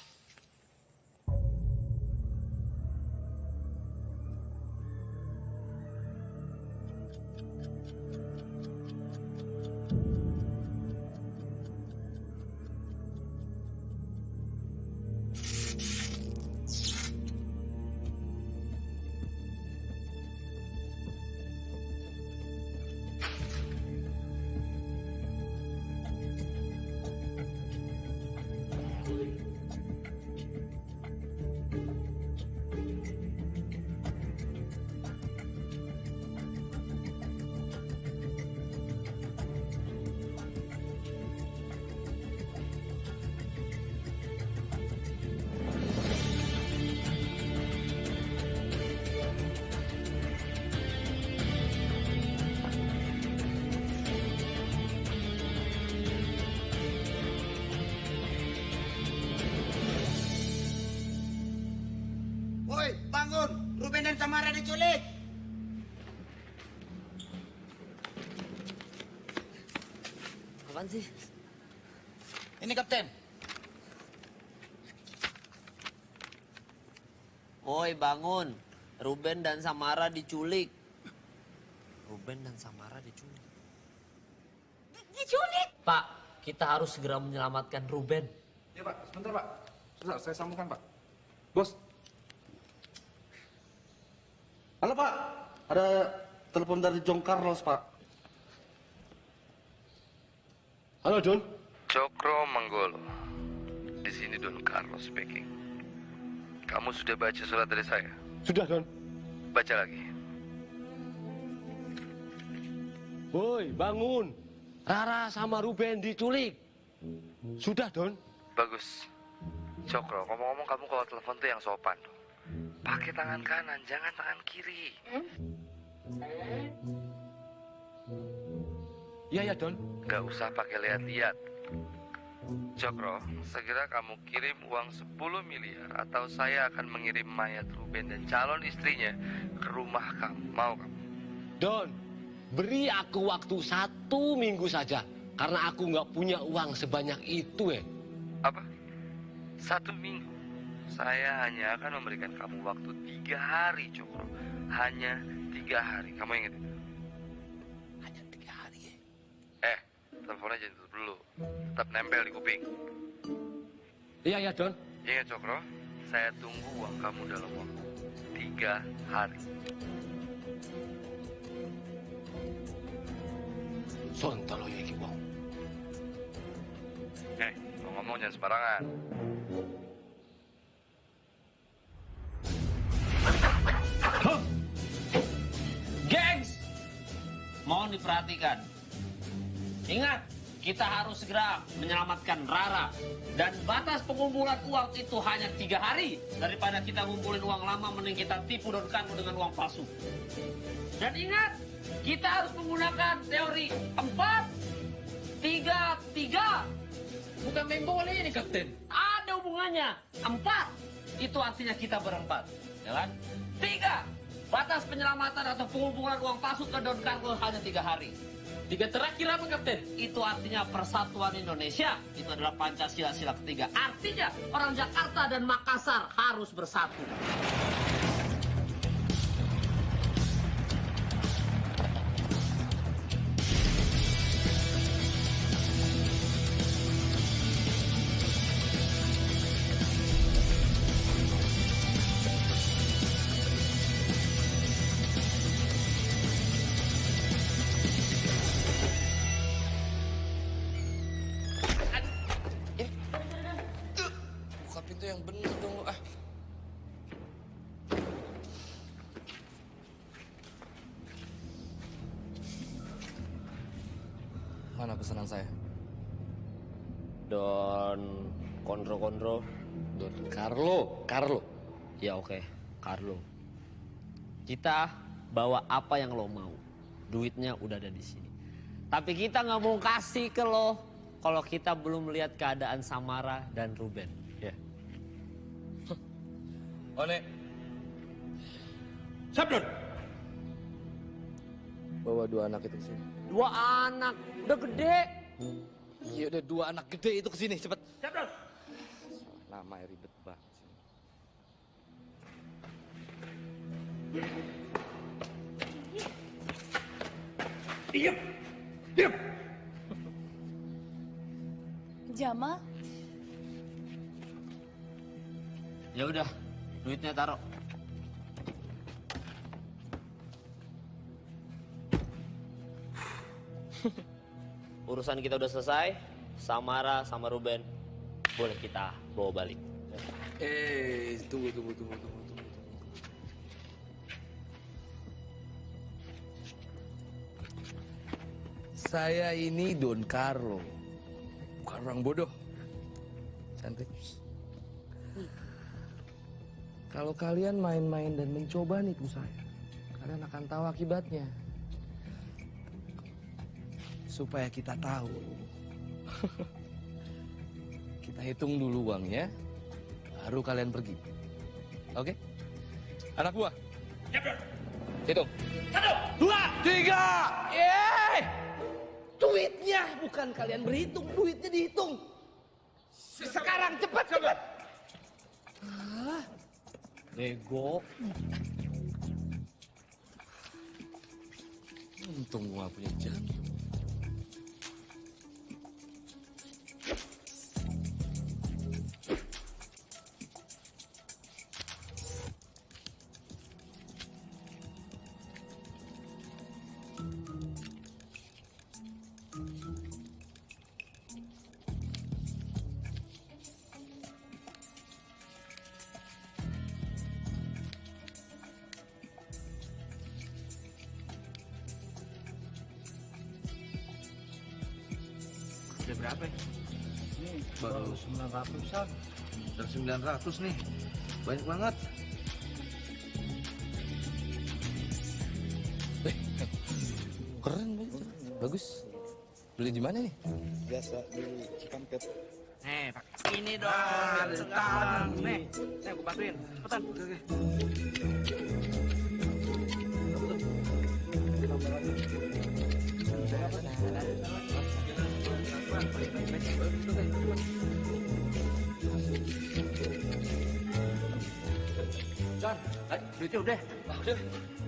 Samara diculik! Apaan sih? Ini kapten. Woi, bangun. Ruben dan Samara diculik. Ruben dan Samara diculik. Diculik? Pak, kita harus segera menyelamatkan Ruben. Ya Pak, sebentar Pak. Sebentar, saya sambungkan Pak. Bos. Halo Pak, ada telepon dari John Carlos Pak. Halo, Don. Cokro Manggolo. Di sini Don Carlos speaking. Kamu sudah baca surat dari saya? Sudah, Don. Baca lagi. Woi, bangun. Rara sama Ruben diculik. Sudah, Don. Bagus. Cokro, ngomong-ngomong kamu kalau telepon tuh yang sopan. Pakai tangan kanan, jangan tangan kiri. Iya, ya, Don. Gak usah pakai lihat-lihat. Cokro, segera kamu kirim uang 10 miliar atau saya akan mengirim mayat Ruben dan calon istrinya ke rumah kamu. Mau kamu? Don, beri aku waktu satu minggu saja. Karena aku nggak punya uang sebanyak itu, eh. Apa? Satu minggu. Saya hanya akan memberikan kamu waktu tiga hari, Cokro. Hanya tiga hari. Kamu ingat itu? Hanya tiga hari, ya? Eh, teleponnya jangan tutup dulu. Tetap nempel di kuping. Iya, ya, Don. Ingat, Cokro. Saya tunggu uang kamu dalam waktu tiga hari. Sontolo ya, Iki Wong. Eh, ngomong jangan sembarangan. Mohon diperhatikan. Ingat, kita harus segera menyelamatkan Rara. Dan batas pengumpulan uang itu hanya tiga hari. Daripada kita ngumpulin uang lama, mending kita tipu Don Carlo dengan uang palsu. Dan ingat, kita harus menggunakan teori empat, tiga, tiga. Bukan main ini, Kapten. Ada hubungannya. Empat, itu artinya kita berempat. Ya kan? Tiga, batas penyelamatan atau pengumpulan uang palsu ke Don Carlo hanya tiga hari. Tiga terakhir apa, Kapten? Itu artinya persatuan Indonesia. Itu adalah Pancasila sila ketiga. Artinya orang Jakarta dan Makassar harus bersatu. Kondro Kondro. Don Carlo, Carlo. Ya oke, Carlo. Kita bawa apa yang lo mau. Duitnya udah ada di sini. Tapi kita nggak mau kasih ke lo kalau kita belum melihat keadaan Samara dan Ruben. Ya. One, Sabdon. Bawa dua anak itu ke sini. Dua anak, udah gede. Iya udah dua anak gede itu ke sini cepet. Sabdon. Nama ribet banget. Diam. Diam. Jamal, Ya udah, duitnya taruh. Urusan kita udah selesai. Samara sama Ruben boleh kita bawa balik. Eh, tunggu, tunggu, tunggu, tunggu, tunggu. Saya ini Don Carlo, bukan orang bodoh. Cantik. Kalau kalian main-main dan mencoba nipu saya, kalian akan tahu akibatnya. Supaya kita tahu. kita hitung dulu uangnya, baru kalian pergi. Oke? Anak buah. Hitung. Satu, dua, Tiga. Yeay. Duitnya bukan kalian berhitung, duitnya dihitung. Sekarang cepat cepat. Bego. Untung gua punya jantung. 900-an. Dan 900 nih. Banyak banget. Keren, bagus. Beli di mana nih? Biasa di Cikampek. Nih, Pak. Ini dong. Bentar. Nih, nih aku bantuin. Cepetan. Oke, oke. John, duitnya udah. Udah.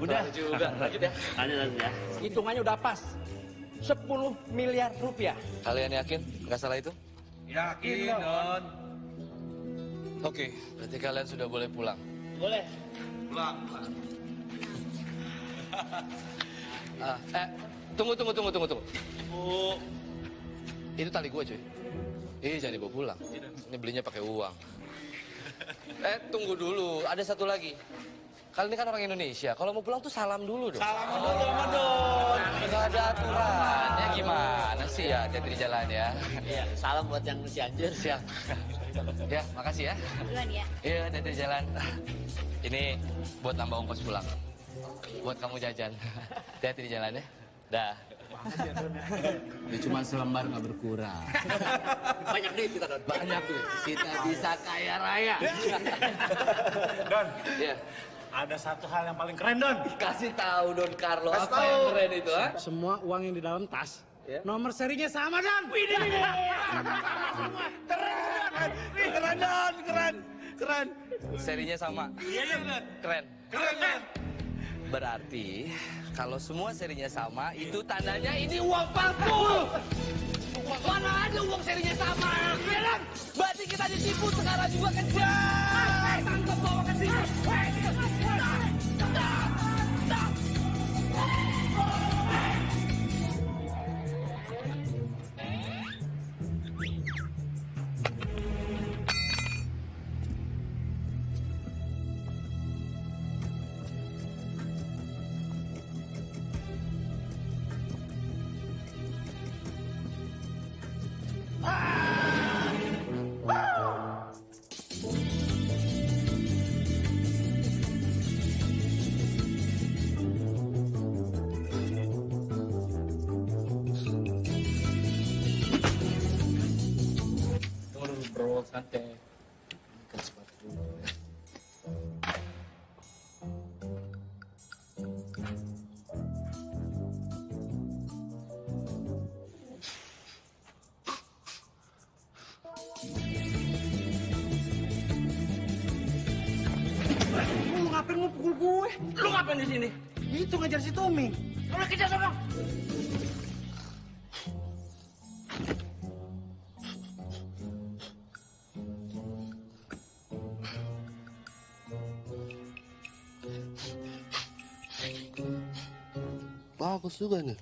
Udah. juga. Lanjut ya. Lanjut, lanjut ya. Hitungannya udah pas. 10 miliar rupiah. Kalian yakin nggak salah itu? Yakin, Don. Oke, berarti kalian sudah boleh pulang. Boleh. Pulang. Ah, eh, tunggu, tunggu, tunggu, tunggu, tunggu. Bu. Itu tali gue, cuy. Ih, jangan dibawa pulang. Ini belinya pakai uang. Eh, tunggu dulu. Ada satu lagi. Kalian ini kan orang Indonesia. Kalau mau pulang tuh salam dulu dong. Salam dulu sama Don. Nggak ada aturannya gimana sih ya? Hati-hati di jalan ya. Iya, salam buat yang si anjir. Siap. Ya, makasih ya. Duluan ya. Iya, hati-hati di jalan. Ini buat nambah ongkos pulang. Buat kamu jajan. Hati-hati di jalan ya. Dah. Ini cuma selembar nggak berkurang. Banyak duit kita, Don. Banyak tuh. Kita bisa kaya raya. Don. Iya. Ada satu hal yang paling keren, Don. Kasih tahu Don Carlo Kasih apa tahu. yang keren itu, ha? Semua uang yang di dalam tas, nomor serinya sama, Don. Widih, widih. Sama-sama. Keren. Keren, Don. Keren. Keren. Serinya sama. Iya, iya, benar. Keren. Keren, Don. Berarti kalau semua serinya sama, itu tandanya ini uang palsu. Mana ada uang serinya sama? Bilang, berarti kita ditipu sekarang juga kerja. Tangkap bawa ke sini. mau ngapain di sini? Itu ngejar si Tommy. Udah kejar sana. Bagus juga nih.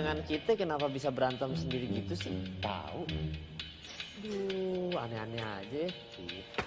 Bayangan kita kenapa bisa berantem sendiri gitu sih? Tahu. Duh, aneh-aneh aja. Gitu.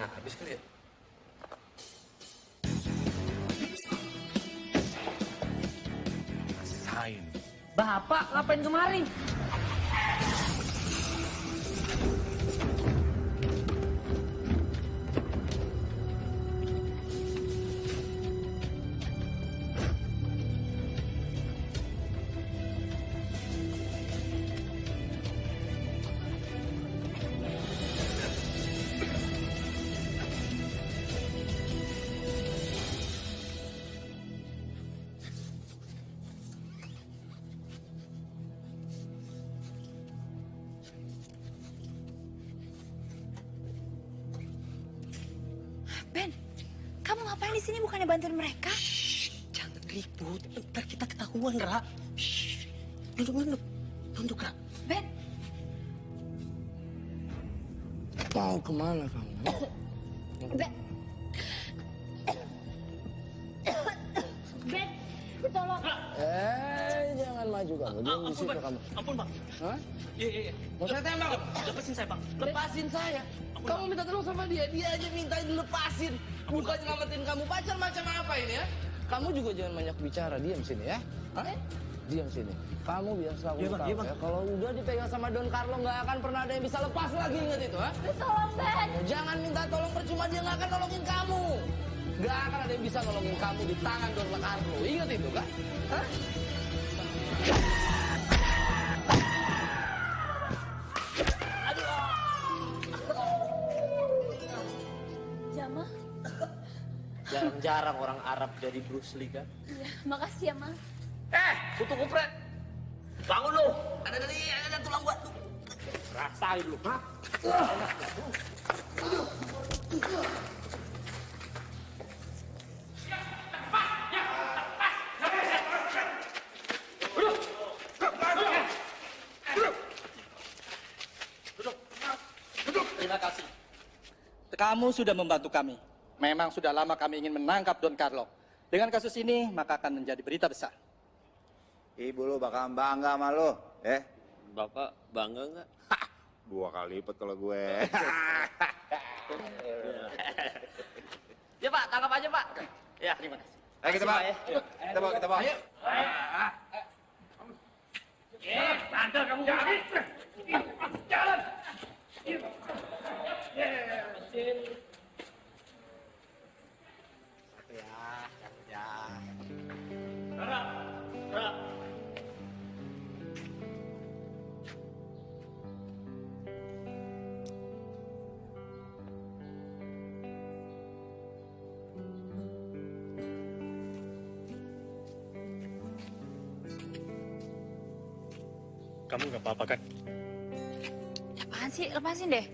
Sini habis kali ya. Bapak ngapain kemari? Ketahuan, Ra. Shh. Nunduk, nunduk. Nunduk, Ra. Ben, Mau ke mana kamu? Ben. Ben, tolong. Eh, jangan maju kamu. Diam di situ kamu. Ampun, Bang. Hah? Iya, iya, iya. Mau saya tembak? Lepasin saya, Bang. Lepasin saya. Kamu minta tolong sama dia, dia aja minta dilepasin. Bukan nyelamatin kamu. Pacar macam apa ini ya? Kamu juga jangan banyak bicara, diam sini ya. Hah? Diam sini. Kamu biar aku Bang, tahu Bang. ya. Kalau udah dipegang sama Don Carlo nggak akan pernah ada yang bisa lepas lagi ingat itu, ha? Tolong, Ben. Jangan minta tolong percuma dia nggak akan nolongin kamu. Nggak akan ada yang bisa nolongin kamu di tangan Don Carlo. Ingat itu kan? Hah? Jama, Jarang-jarang orang Arab jadi Bruce Lee kan? iya, makasih ya, Mas. Eh, kutu kupret. Bangun lu. Ada dari ada tulang gua. Rasain lu, ha? Terima kasih. Kamu sudah membantu kami. Memang sudah lama kami ingin menangkap Don Carlo. Dengan kasus ini, maka akan menjadi berita besar. Ibu lu bakal bangga sama lu, eh? Bapak bangga nggak? Dua kali lipat kalau gue. Ya Pak, tangkap aja Pak. Ya, terima kasih. Ayo kita, Pak. ya. Kita bawa, kita bawa. Ayo. Bandel kamu. Jalan. Kamu nggak apa-apa kan? Apaan sih? Lepasin deh.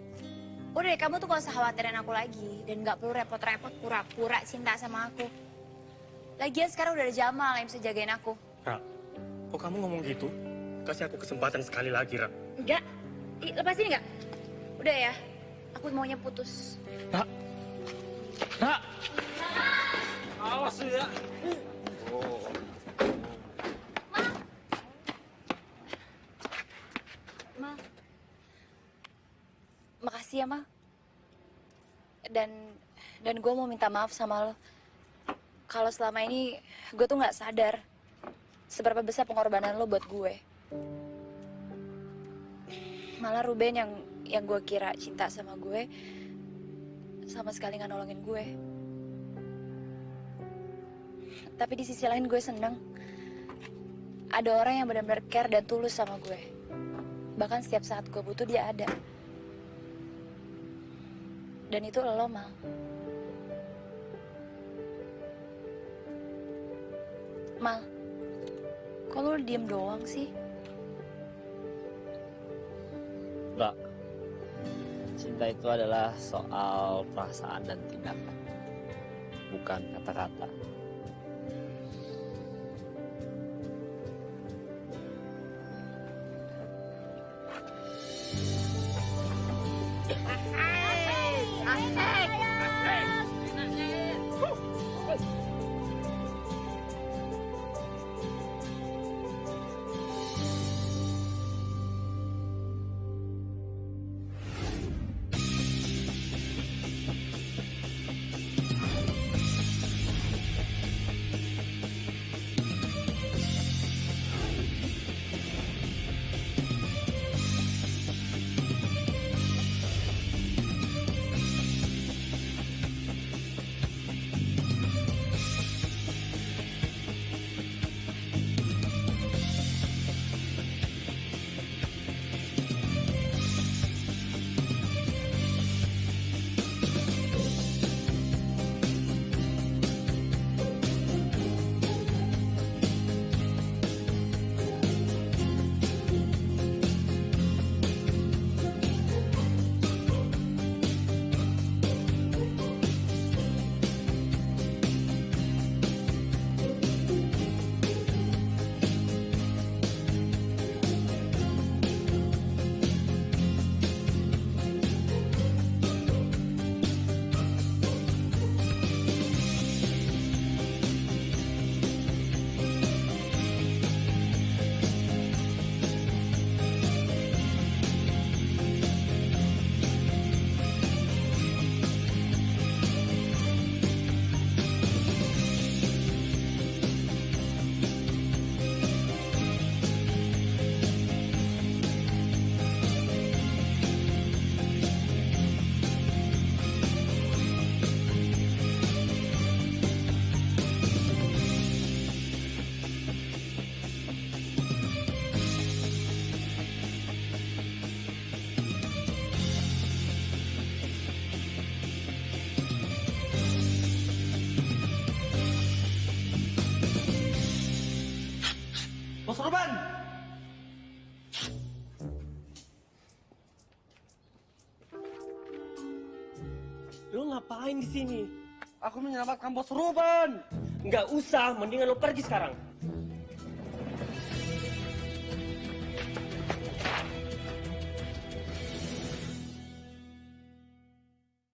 Udah deh, kamu tuh gak usah khawatirin aku lagi. Dan gak perlu repot-repot pura-pura cinta sama aku. Lagian sekarang udah ada Jamal yang bisa jagain aku. Ra, kok kamu ngomong gitu? Kasih aku kesempatan sekali lagi, Ra. Enggak. Ih, lepasin enggak? Udah ya. Aku maunya putus. Ra. Ra. Awas lu ya. Ma. Makasih ya, Ma. Dan dan gue mau minta maaf sama lo. Kalau selama ini gue tuh nggak sadar seberapa besar pengorbanan lo buat gue. Malah Ruben yang yang gue kira cinta sama gue sama sekali nggak nolongin gue. Tapi di sisi lain gue seneng ada orang yang benar-benar care dan tulus sama gue. Bahkan setiap saat gue butuh dia ada. Dan itu lo, Mal. Mal, kok lo diem doang sih? Enggak. Cinta itu adalah soal perasaan dan tindakan. Bukan kata-kata. Ngapain di sini? Aku menyelamatkan Bos Ruben. Nggak usah, mendingan lo pergi sekarang.